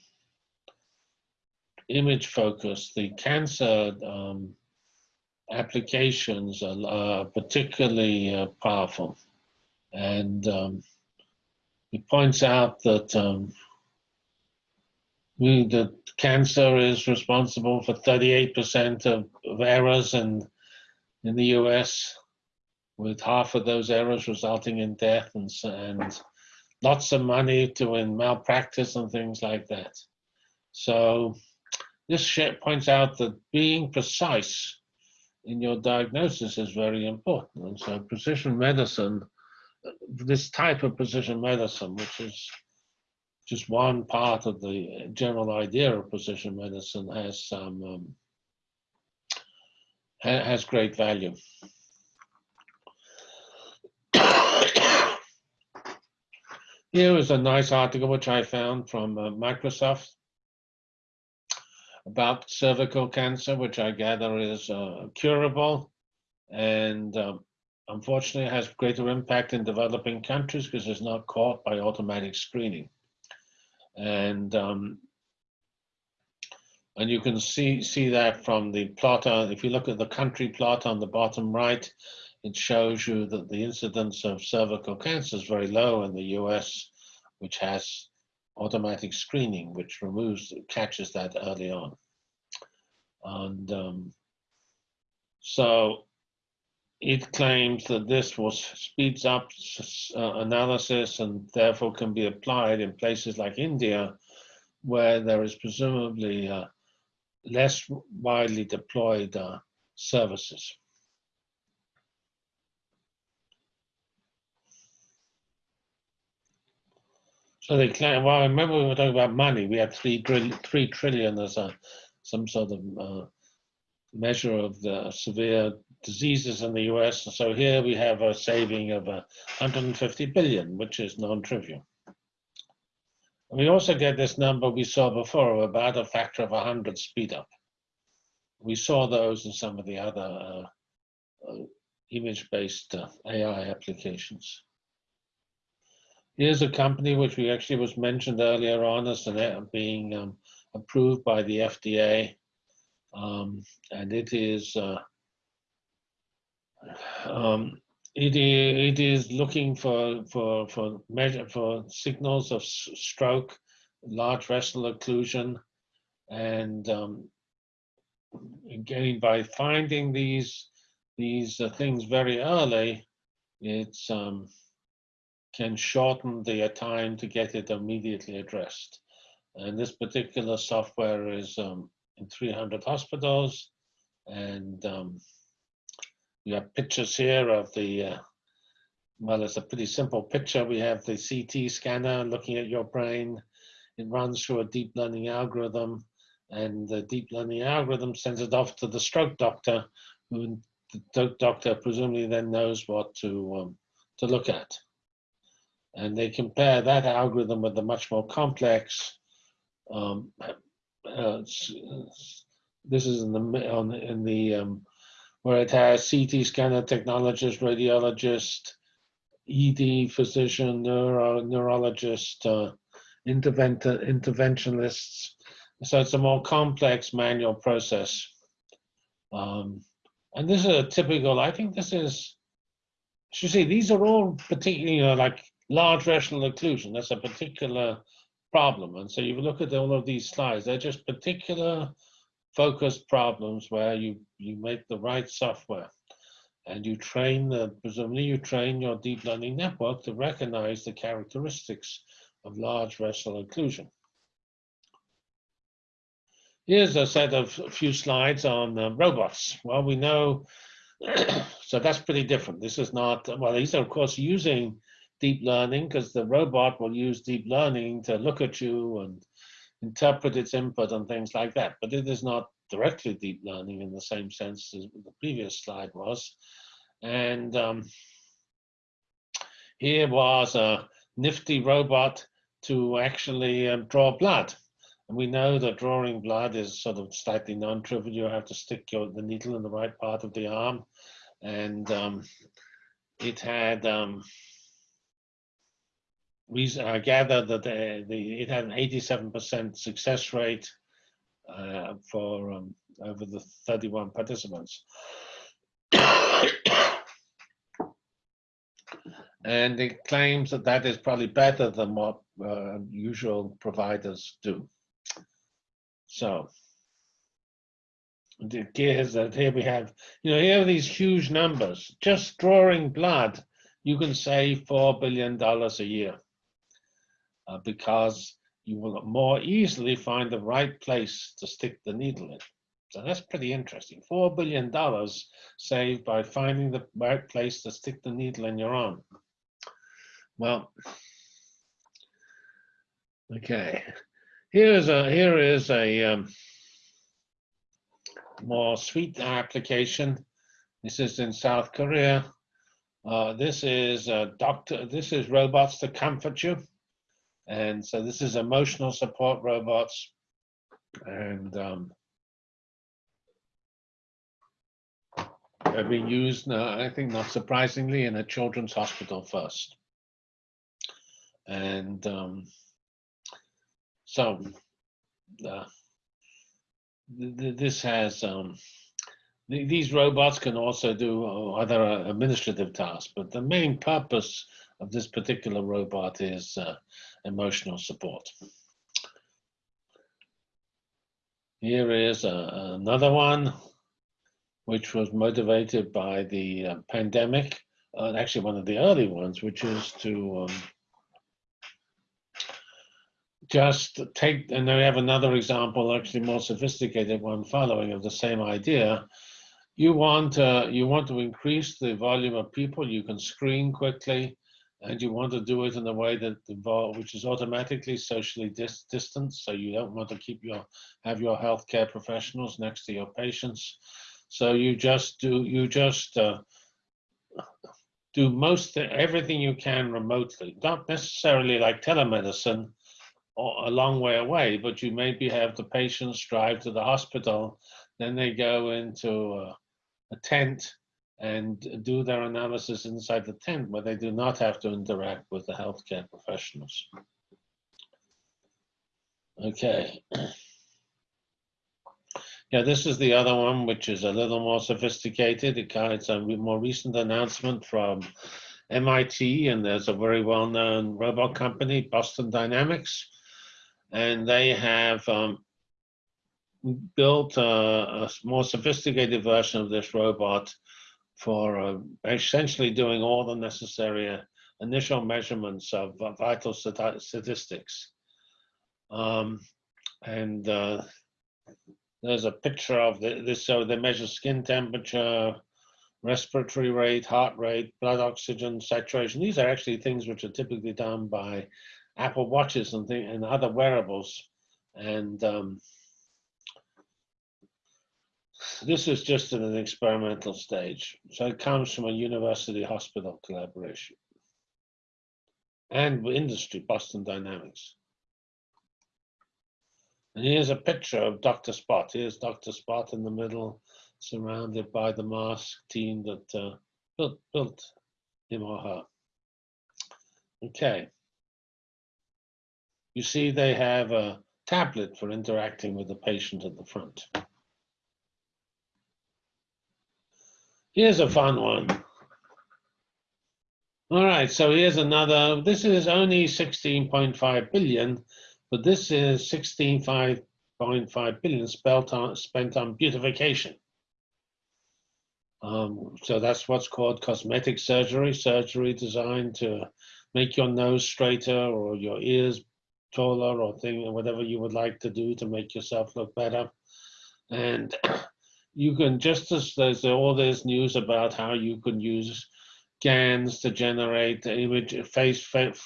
image focus, the cancer um, applications are, particularly uh, powerful. And um, he points out that um, we, that cancer is responsible for 38% of, of errors in, in the US with half of those errors resulting in death and, and lots of money to in malpractice and things like that. So this points out that being precise in your diagnosis is very important. And so precision medicine, this type of precision medicine, which is just one part of the general idea of precision medicine, has some um, ha has great value. Here is a nice article which I found from uh, Microsoft, about cervical cancer, which I gather is uh, curable, and um, unfortunately it has greater impact in developing countries because it's not caught by automatic screening. And um, and you can see see that from the plot. On, if you look at the country plot on the bottom right, it shows you that the incidence of cervical cancer is very low in the U.S., which has automatic screening, which removes catches that early on. And um, so it claims that this was speeds up uh, analysis and therefore can be applied in places like India, where there is presumably uh, less widely deployed uh, services. So they claim, well, I remember we were talking about money. We had three, three trillion as a, some sort of uh, measure of the severe diseases in the US. So here we have a saving of uh, 150 billion, which is non-trivial. We also get this number we saw before of about a factor of 100 speed up. We saw those in some of the other uh, uh, image-based uh, AI applications. Here's a company which we actually was mentioned earlier on as an, being um, approved by the FDA, um, and it is uh, um, it, it is looking for for for measure for signals of stroke, large vessel occlusion, and um, again by finding these these uh, things very early, it um, can shorten the time to get it immediately addressed. And this particular software is um, in 300 hospitals. And um, we have pictures here of the, uh, well, it's a pretty simple picture. We have the CT scanner looking at your brain. It runs through a deep learning algorithm and the deep learning algorithm sends it off to the stroke doctor who the doctor presumably then knows what to um, to look at and they compare that algorithm with the much more complex. Um, uh, this is in the on in the um, where it has CT scanner technologist, radiologist, ED physician, neuro neurologist, uh, interventionists. So it's a more complex manual process. Um, and this is a typical. I think this is. You see, these are all particularly you know, like large vessel occlusion, that's a particular problem. And so you look at all of these slides, they're just particular focused problems where you, you make the right software and you train the, presumably you train your deep learning network to recognize the characteristics of large vessel occlusion. Here's a set of a few slides on uh, robots. Well, we know, so that's pretty different. This is not, well, these are of course using deep learning because the robot will use deep learning to look at you and interpret its input and things like that. But it is not directly deep learning in the same sense as the previous slide was. And um, here was a nifty robot to actually um, draw blood. And we know that drawing blood is sort of slightly non-trivial. You have to stick your, the needle in the right part of the arm. And um, it had we uh, gathered that the, the, it had an 87% success rate uh, for um, over the 31 participants. and it claims that that is probably better than what uh, usual providers do. So here's that here we have, you know, here are these huge numbers. Just drawing blood, you can save $4 billion a year uh, because you will more easily find the right place to stick the needle in. So that's pretty interesting. $4 billion saved by finding the right place to stick the needle in your arm. Well, okay. Here is a, here is a um, more sweet application. This is in South Korea. Uh, this is a doctor, this is robots to comfort you. And so this is emotional support robots. And um, have been used, I think not surprisingly, in a children's hospital first. And um, so uh, th- th- this has um, th- these robots can also do other uh, administrative tasks, but the main purpose of this particular robot is uh, emotional support. Here is uh, another one, which was motivated by the uh, pandemic, uh, actually one of the early ones, which is to um, just take, and then we have another example, actually more sophisticated one following of the same idea. You want, uh, you want to increase the volume of people you can screen quickly, and you want to do it in a way that involve, which is automatically socially dis- distanced. So you don't want to keep your have your healthcare professionals next to your patients. So you just do you just uh, do most everything you can remotely, not necessarily like telemedicine or a long way away, but you maybe have the patients drive to the hospital, then they go into a, a tent and do their analysis inside the tent where they do not have to interact with the healthcare professionals. Okay. Yeah, this is the other one, which is a little more sophisticated. It's a more recent announcement from MIT, and there's a very well-known robot company, Boston Dynamics, and they have um, built a, a, more sophisticated version of this robot for uh, essentially doing all the necessary uh, initial measurements of uh, vital stat statistics. Um, and uh, there's a picture of the, this, so they measure skin temperature, respiratory rate, heart rate, blood oxygen saturation. These are actually things which are typically done by Apple Watches and, and other wearables. And um, this is just in an experimental stage. So it comes from a university hospital collaboration and industry, Boston Dynamics. And here's a picture of Dr. Spot. Here's Dr. Spot in the middle, surrounded by the mask team that uh, built, built him or her. Okay. You see they have a tablet for interacting with the patient at the front. Here's a fun one. All right, so here's another, this is only 16.5 billion, but this is 16.5 billion spent on, spent on beautification. Um, so that's what's called cosmetic surgery, surgery designed to make your nose straighter or your ears taller or thing, whatever you would like to do to make yourself look better. And you can just as there's all this news about how you can use GANs to generate image face, face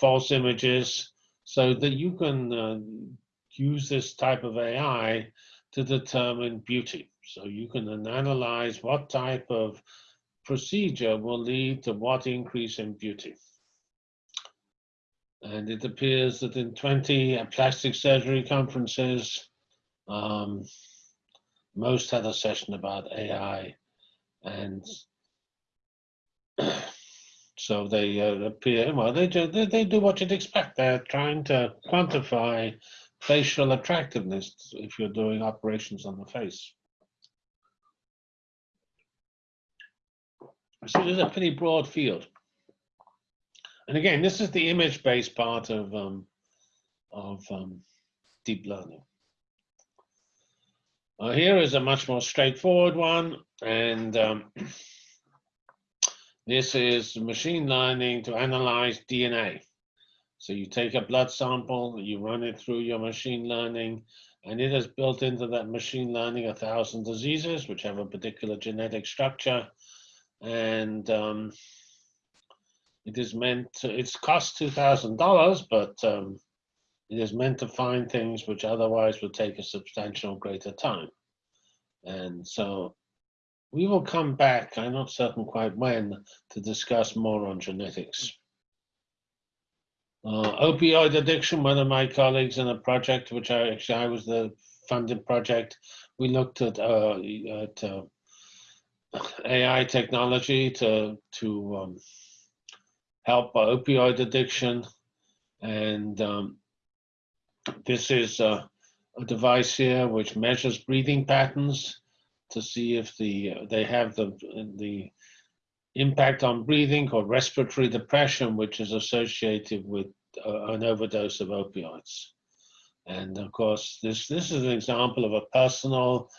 false images so that you can uh, use this type of AI to determine beauty. So you can then analyze what type of procedure will lead to what increase in beauty. And it appears that in 20 plastic surgery conferences, um, most had a session about AI, and so they uh, appear. Well, they do they, they do what you'd expect. They're trying to quantify facial attractiveness if you're doing operations on the face. So it's a pretty broad field. And again, this is the image-based part of um, of um, deep learning. Uh, here is a much more straightforward one, and um, this is machine learning to analyze DNA. So you take a blood sample, you run it through your machine learning, and it has built into that machine learning a thousand diseases which have a particular genetic structure, and um, it is meant to, it's cost $2,000, but um, it is meant to find things which otherwise would take a substantial greater time. And so we will come back, I'm not certain quite when, to discuss more on genetics. Uh, opioid addiction, one of my colleagues in a project, which I actually I was the funded project, we looked at, uh, at uh, AI technology to, to um, help opioid addiction. And um, this is a, a, device here which measures breathing patterns to see if the they have the, the impact on breathing called respiratory depression, which is associated with uh, an overdose of opioids. And of course, this, this is an example of a personal,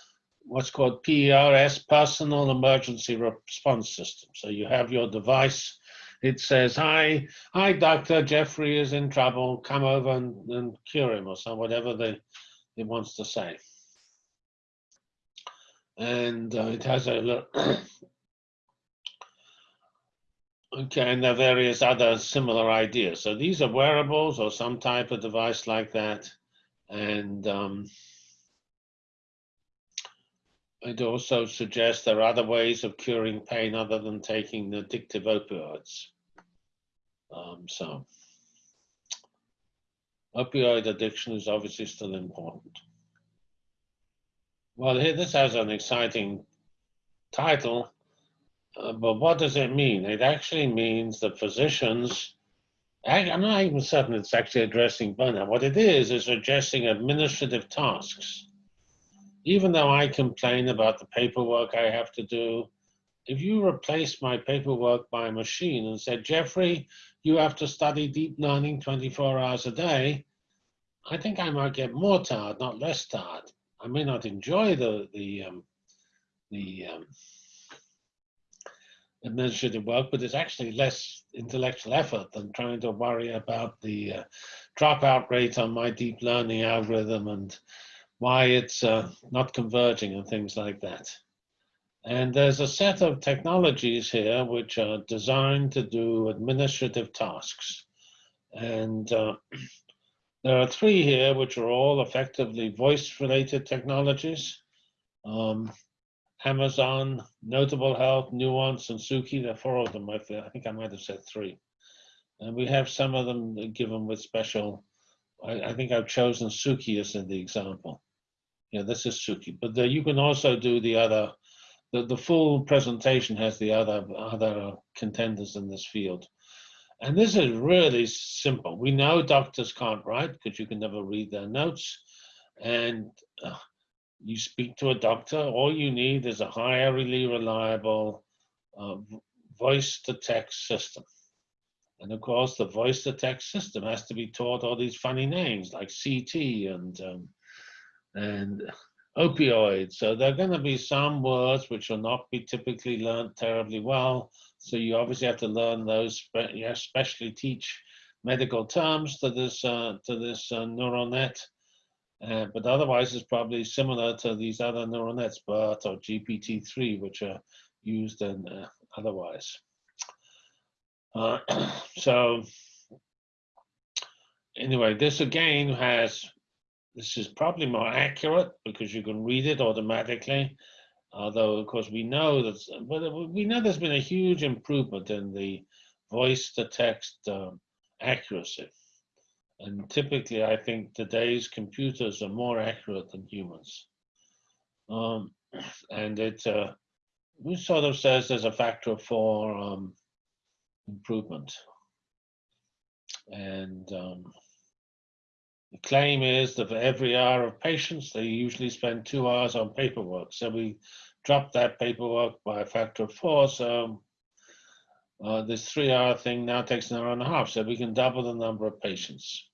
what's called PERS, personal emergency response system. So you have your device, it says, hi, hi, doctor, Jeffrey is in trouble, come over and, and cure him or some whatever they, it wants to say. And uh, it has a Okay, and there are various other similar ideas. So these are wearables or some type of device like that. And um, it also suggests there are other ways of curing pain other than taking addictive opioids. Um, so opioid addiction is obviously still important. Well, here this has an exciting title uh, but what does it mean? It actually means that physicians, I, I'm not even certain it's actually addressing burnout. What it is, is addressing administrative tasks. Even though I complain about the paperwork I have to do, if you replace my paperwork by a machine and said, Jeffrey, you have to study deep learning 24 hours a day, I think I might get more tired, not less tired. I may not enjoy the the um, the um, administrative work, but it's actually less intellectual effort than trying to worry about the uh, dropout rate on my deep learning algorithm and why it's uh, not converging and things like that. And there's a set of technologies here which are designed to do administrative tasks. And uh, there are three here which are all effectively voice-related technologies. Um, Amazon, Notable Health, Nuance, and Suki. There are four of them. I think I might have said three. And we have some of them given with special. I, I think I've chosen Suki as the example. Yeah, this is Suki. But the, you can also do the other. The, the full presentation has the other other contenders in this field. And this is really simple. We know doctors can't write because you can never read their notes. And uh, you speak to a doctor, all you need is a highly reliable uh, voice to text system. And of course, the voice to text system has to be taught all these funny names like CT and um, and opioids. So there are going to be some words which will not be typically learned terribly well. So you obviously have to learn those, but you especially teach medical terms to this uh, to this uh, neural net. Uh, but otherwise, it's probably similar to these other neural nets, BERT or GPT-3, which are used in uh, otherwise. Uh, so anyway, this again has, this is probably more accurate because you can read it automatically. Although, of course, we know that, we know there's been a huge improvement in the voice to text um, accuracy. And typically, I think today's computers are more accurate than humans. Um, and it, uh, sort of says there's a factor of four um, improvement. And um, the claim is that for every hour of patients, they usually spend two hours on paperwork. So we dropped that paperwork by a factor of four. So uh, this three hour thing now takes an hour and a half. So we can double the number of patients.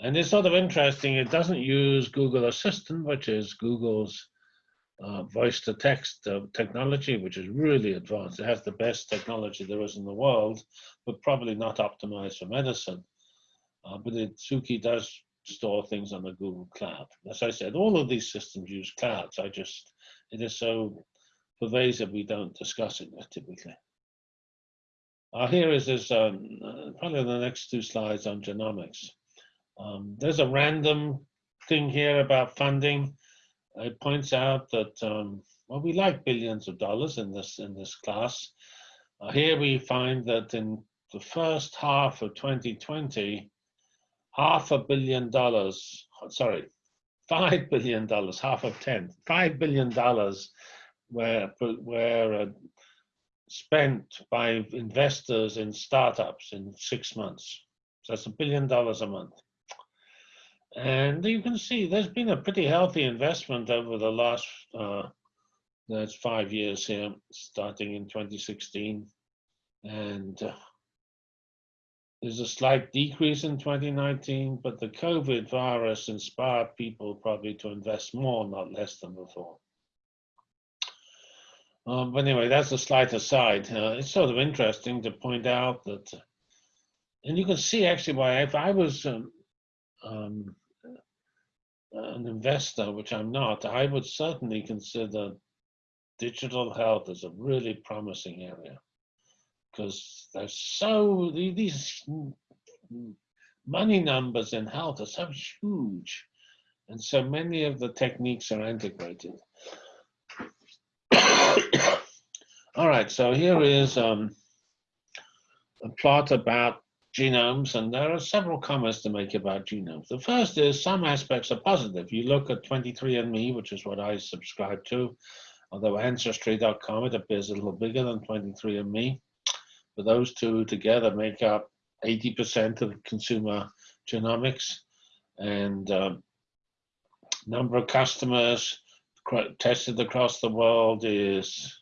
And it's sort of interesting, it doesn't use Google Assistant, which is Google's uh, voice to text uh, technology, which is really advanced. It has the best technology there is in the world, but probably not optimized for medicine. Uh, but it, Suki does store things on the Google Cloud. As I said, all of these systems use clouds. I just, it is so pervasive we don't discuss it typically. Uh, here is this, um, uh, probably the next two slides on genomics. Um, there's a random thing here about funding. It points out that um, well, we like billions of dollars in this in this class. Uh, here we find that in the first half of 2020, half a billion dollars, sorry, five billion dollars, half of ten, five billion dollars were were uh, spent by investors in startups in six months. So that's a billion dollars a month. And you can see there's been a pretty healthy investment over the last uh, that's five years here, starting in 2016, and. Uh, there's a slight decrease in 2019, but the COVID virus inspired people probably to invest more, not less than before. Um, but anyway, that's a slight aside. Uh, it's sort of interesting to point out that, and you can see actually why if I was um, um, an investor, which I'm not, I would certainly consider digital health as a really promising area because there's so these money numbers in health are so huge and so many of the techniques are integrated. All right so here is um, a plot about genomes and there are several comments to make about genomes. The first is some aspects are positive. You look at 23andme which is what i subscribe to although ancestry.com it appears a little bigger than 23andme but those two together make up 80% of consumer genomics and um, number of customers tested across the world is,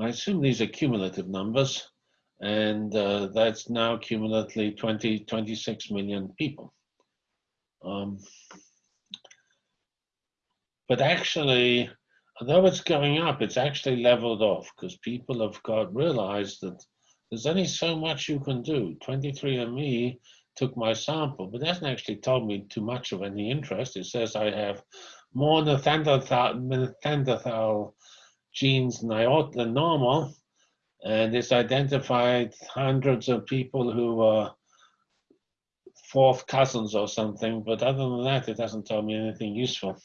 I assume these are cumulative numbers, and uh, that's now cumulatively 20, 26 million people. Um, but actually, although it's going up, it's actually leveled off because people have got realized that there's only so much you can do. 23andMe took my sample, but hasn't actually told me too much of any interest. It says I have more Neanderthal genes than normal, and it's identified hundreds of people who are fourth cousins or something, but other than that, it hasn't told me anything useful.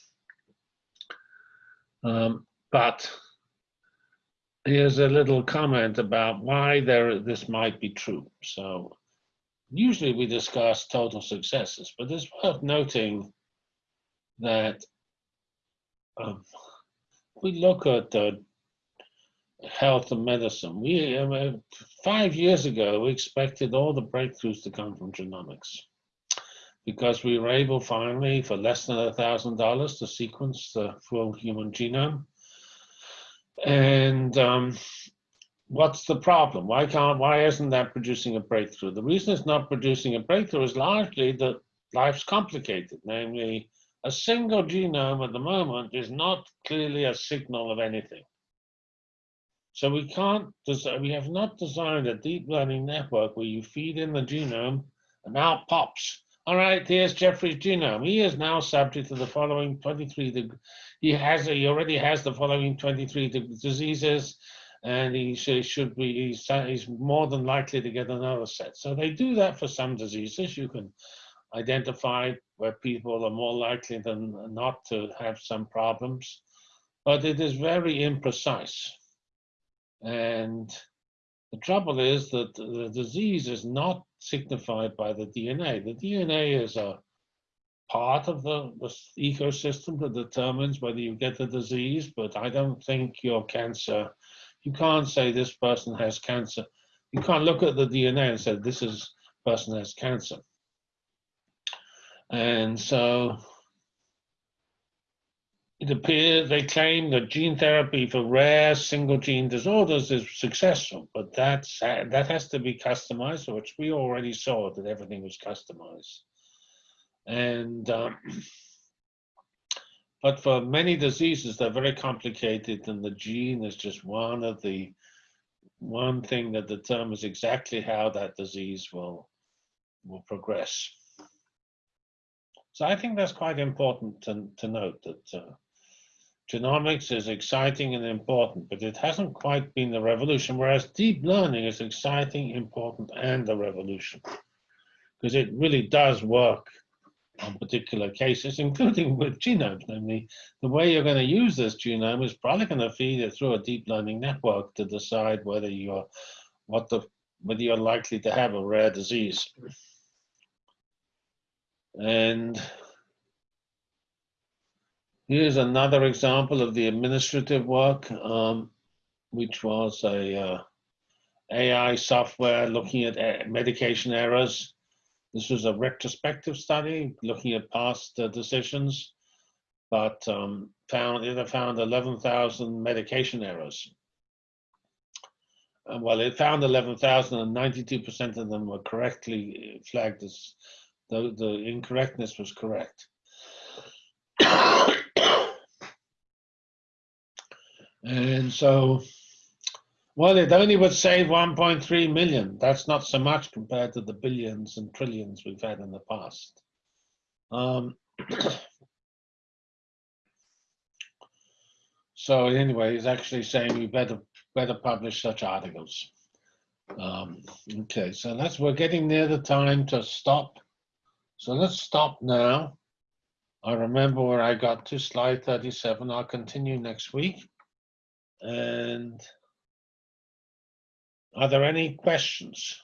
Um, but here's a little comment about why there this might be true. So usually we discuss total successes, but it's worth noting that um, we look at uh, health and medicine. We uh, five years ago we expected all the breakthroughs to come from genomics because we were able finally for less than a thousand dollars to sequence the full human genome. And um, what's the problem? Why can't, why isn't that producing a breakthrough? The reason it's not producing a breakthrough is largely that life's complicated. Namely, a single genome at the moment is not clearly a signal of anything. So we can't, we have not designed a deep learning network where you feed in the genome and out pops all right, here's Jeffrey's genome. He is now subject to the following 23. He has he already has the following 23 diseases, and he should be he's, he's more than likely to get another set. So they do that for some diseases. You can identify where people are more likely than not to have some problems, but it is very imprecise. And the trouble is that the disease is not signified by the DNA. The DNA is a part of the, the, ecosystem that determines whether you get the disease, but I don't think your cancer, you can't say this person has cancer. You can't look at the DNA and say this is person has cancer. And so it appears they claim that gene therapy for rare single gene disorders is successful, but that's, that has to be customized, which we already saw that everything was customized. And, um, but for many diseases, they're very complicated and the gene is just one of the, one thing that determines exactly how that disease will, will progress. So I think that's quite important to, to note that uh, Genomics is exciting and important, but it hasn't quite been the revolution, whereas deep learning is exciting, important, and the revolution. Because it really does work on particular cases, including with genomes. Namely, the way you're going to use this genome is probably going to feed it through a deep learning network to decide whether you're what the whether you're likely to have a rare disease. And here's another example of the administrative work, um, which was a uh, AI software looking at uh, medication errors. This was a retrospective study looking at past uh, decisions, but um, found it found 11,000 medication errors. Uh, well, it found 11,000 and 92% of them were correctly flagged as the, the incorrectness was correct. and so, well, it only would save 1.3 million. That's not so much compared to the billions and trillions we've had in the past. Um, so anyway, he's actually saying we better better publish such articles. Um, okay, so that's we're getting near the time to stop. So let's stop now. I remember where I got to slide 37. I'll continue next week. And are there any questions?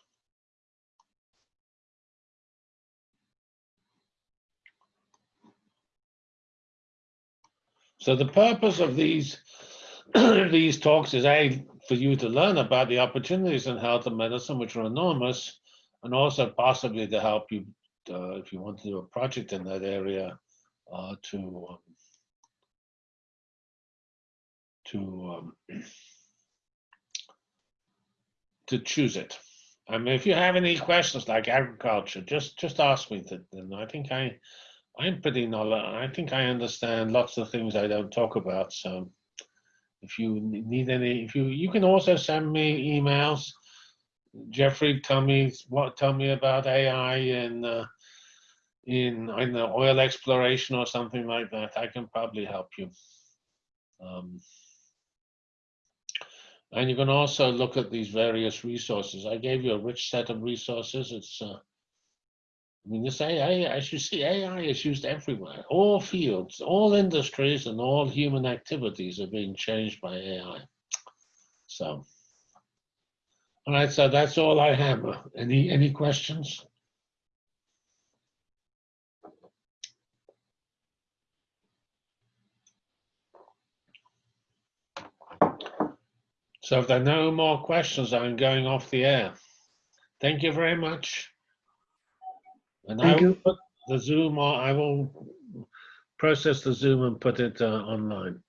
So the purpose of these these talks is a for you to learn about the opportunities in health and medicine, which are enormous, and also possibly to help you uh, if you want to do a project in that area uh, to to um, to choose it. I mean, if you have any questions like agriculture, just just ask me. To, and I think I I'm pretty knowledge. I think I understand lots of things I don't talk about. So if you need any, if you you can also send me emails. Jeffrey, tell me what tell me about AI and uh, in I don't know oil exploration or something like that. I can probably help you. Um, and you can also look at these various resources. I gave you a rich set of resources. It's uh, I mean, this AI, as you see, AI is used everywhere. All fields, all industries, and all human activities are being changed by AI. So, all right, so that's all I have. Any any questions? So if there are no more questions, I'm going off the air. Thank you very much. And I will you. put the Zoom, or I will process the Zoom and put it uh, online.